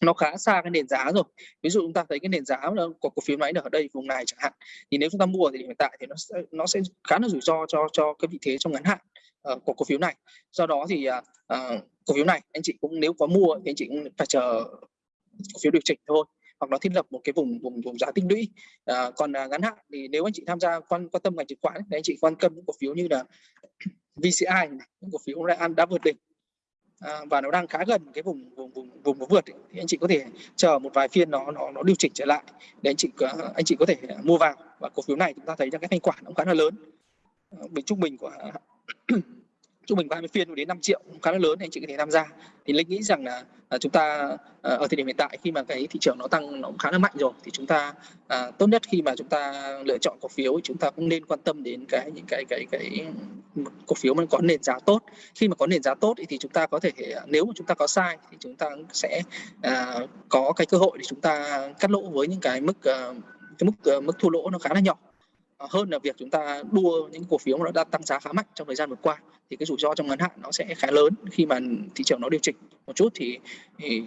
nó khá xa cái nền giá rồi. Ví dụ chúng ta thấy cái nền giá của cổ phiếu máy ở đây vùng này chẳng hạn thì nếu chúng ta mua thì hiện tại thì nó sẽ nó sẽ khá là rủi ro cho cho cái vị thế trong ngắn hạn uh, của cổ phiếu này. Do đó thì uh, cổ phiếu này anh chị cũng nếu có mua thì anh chị cũng phải chờ cổ phiếu điều chỉnh thôi hoặc nó thiết lập một cái vùng vùng vùng giá tích lũy. À, còn à, ngắn hạn thì nếu anh chị tham gia quan quan tâm ngành chứng khoán thì anh chị quan tâm những cổ phiếu như là VCI này, những cổ phiếu đã, đã vượt đỉnh à, và nó đang khá gần cái vùng vùng vùng vùng nó vượt ấy. thì anh chị có thể chờ một vài phiên nó nó nó điều chỉnh trở lại để anh chị anh chị có thể mua vào và cổ phiếu này chúng ta thấy rằng cái thanh khoản cũng khá là lớn ờ, bình trung bình của trung bình 30 phiên đến 5 triệu khá là lớn thì anh chị có thể tham gia. Thì linh nghĩ rằng là, à, chúng ta à, ở thời điểm hiện tại khi mà cái thị trường nó tăng nó cũng khá là mạnh rồi thì chúng ta à, tốt nhất khi mà chúng ta lựa chọn cổ phiếu chúng ta cũng nên quan tâm đến cái những cái cái cái cổ phiếu mà có nền giá tốt. Khi mà có nền giá tốt thì chúng ta có thể à, nếu mà chúng ta có sai thì chúng ta sẽ à, có cái cơ hội để chúng ta cắt lỗ với những cái mức à, cái mức mức thua lỗ nó khá là nhỏ. Ờ, hơn là việc chúng ta đua những cổ phiếu mà nó đã tăng giá khá mạnh trong thời gian vừa qua thì cái rủi ro trong ngắn hạn nó sẽ khá lớn. Khi mà thị trường nó điều chỉnh một chút thì, thì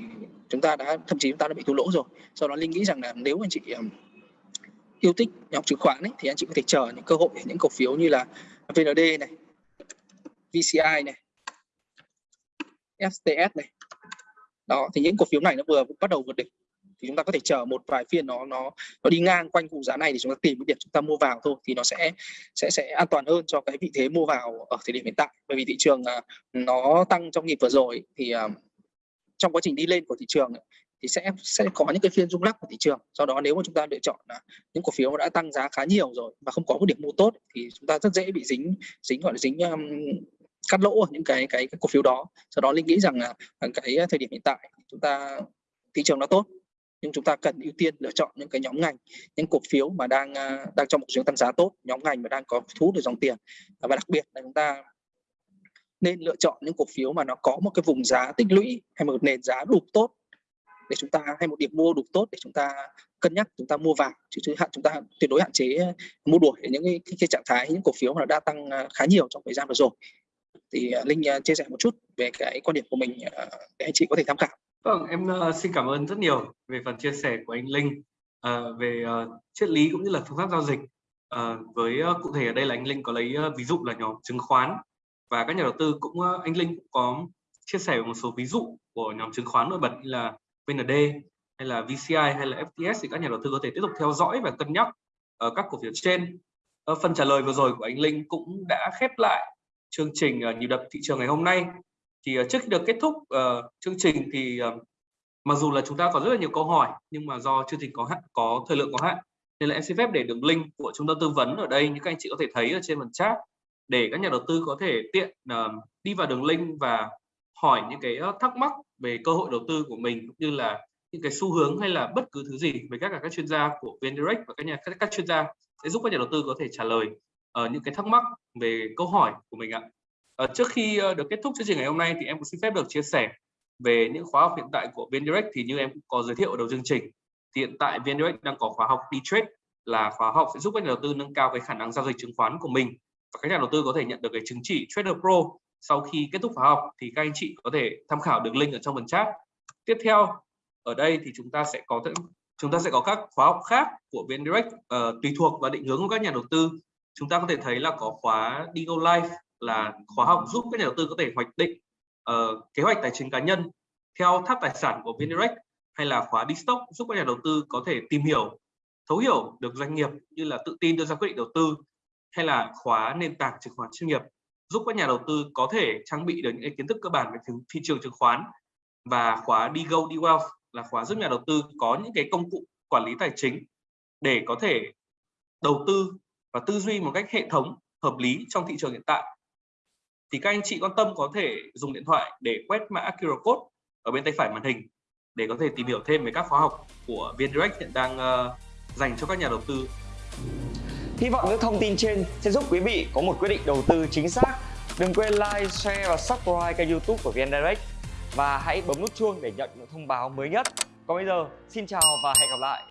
chúng ta đã thậm chí chúng ta đã bị thua lỗ rồi. Do đó linh nghĩ rằng là nếu anh chị yêu thích nhóm chứng khoán ấy, thì anh chị có thể chờ những cơ hội những cổ phiếu như là VND này VCI này FTS này. Đó thì những cổ phiếu này nó vừa bắt đầu vượt đỉnh thì chúng ta có thể chờ một vài phiên nó nó nó đi ngang quanh vùng giá này thì chúng ta tìm cái điểm chúng ta mua vào thôi thì nó sẽ sẽ sẽ an toàn hơn cho cái vị thế mua vào ở thời điểm hiện tại. Bởi vì thị trường à, nó tăng trong nhịp vừa rồi thì à, trong quá trình đi lên của thị trường thì sẽ sẽ có những cái phiên rung lắc của thị trường. Do đó nếu mà chúng ta lựa chọn là những cổ phiếu đã tăng giá khá nhiều rồi và không có một điểm mua tốt thì chúng ta rất dễ bị dính dính gọi là dính um, cắt lỗ ở những cái, cái cái cổ phiếu đó. Do đó linh nghĩ rằng là cái thời điểm hiện tại chúng ta thị trường nó tốt nhưng chúng ta cần ưu tiên lựa chọn những cái nhóm ngành những cổ phiếu mà đang à, đang trong một xu tăng giá tốt nhóm ngành mà đang có thu hút được dòng tiền. À, và đặc biệt là chúng ta nên lựa chọn những cổ phiếu mà nó có một cái vùng giá tích lũy hay một nền giá đủ tốt để chúng ta hay một điểm mua đủ tốt để chúng ta cân nhắc chúng ta mua vào. Chứ chứ hạn chúng ta tuyệt đối hạn chế mua đuổi những cái, cái, cái trạng thái những cổ phiếu mà đã tăng à, khá nhiều trong thời gian vừa rồi. Thì linh chia sẻ một chút về cái quan điểm của mình để anh chị có thể tham khảo. Vâng, em uh, xin cảm ơn rất nhiều về phần chia sẻ của anh Linh uh, về uh, triết lý cũng như là phương pháp giao dịch. Uh, với uh, cụ thể ở đây là anh Linh có lấy uh, ví dụ là nhóm chứng khoán và các nhà đầu tư cũng uh, anh Linh cũng có chia sẻ một số ví dụ của nhóm chứng khoán nổi bật như là VND hay là VCI hay là FTS thì các nhà đầu tư có thể tiếp tục theo dõi và cân nhắc uh, các cổ phiếu trên. Uh, phần trả lời vừa rồi của anh Linh cũng đã khép lại chương trình uh, nhịp đập thị trường ngày hôm nay thì uh, trước khi được kết thúc uh, chương trình thì uh, mặc dù là chúng ta có rất là nhiều câu hỏi nhưng mà do chương trình có hạn có thời lượng có hạn nên là em xin phép để đường link của trung tâm tư vấn ở đây như các anh chị có thể thấy ở trên phần chat để các nhà đầu tư có thể tiện uh, đi vào đường link và hỏi những cái thắc mắc về cơ hội đầu tư của mình cũng như là những cái xu hướng hay là bất cứ thứ gì với các các chuyên gia của VNDirect và các nhà các, các chuyên gia sẽ giúp các nhà đầu tư có thể trả lời uh, những cái thắc mắc về câu hỏi của mình ạ. Ờ, trước khi ờ, được kết thúc chương trình ngày hôm nay thì em cũng xin phép được chia sẻ về những khóa học hiện tại của VnDirect thì như em cũng có giới thiệu ở đầu chương trình. Thì hiện tại VnDirect đang có khóa học D-Trade là khóa học sẽ giúp các nhà đầu tư nâng cao cái khả năng giao dịch chứng khoán của mình và các nhà đầu tư có thể nhận được cái chứng chỉ Trader Pro. Sau khi kết thúc khóa học thì các anh chị có thể tham khảo được link ở trong phần chat. Tiếp theo ở đây thì chúng ta sẽ có chúng ta sẽ có các khóa học khác của VnDirect uh, tùy thuộc và định hướng của các nhà đầu tư. Chúng ta có thể thấy là có khóa Digo Life là khóa học giúp các nhà đầu tư có thể hoạch định uh, kế hoạch tài chính cá nhân theo tháp tài sản của VnDirect hay là khóa đi stock giúp các nhà đầu tư có thể tìm hiểu thấu hiểu được doanh nghiệp như là tự tin đưa ra quyết định đầu tư hay là khóa nền tảng chứng khoán chuyên nghiệp giúp các nhà đầu tư có thể trang bị được những kiến thức cơ bản về thị trường chứng khoán và khóa đi go đi wealth là khóa giúp nhà đầu tư có những cái công cụ quản lý tài chính để có thể đầu tư và tư duy một cách hệ thống hợp lý trong thị trường hiện tại thì các anh chị quan tâm có thể dùng điện thoại để quét mã QR code ở bên tay phải màn hình để có thể tìm hiểu thêm về các khóa học của VnDirect hiện đang uh, dành cho các nhà đầu tư. Hy vọng những thông tin trên sẽ giúp quý vị có một quyết định đầu tư chính xác. Đừng quên like, share và subscribe kênh YouTube của VnDirect và hãy bấm nút chuông để nhận những thông báo mới nhất. Còn bây giờ, xin chào và hẹn gặp lại.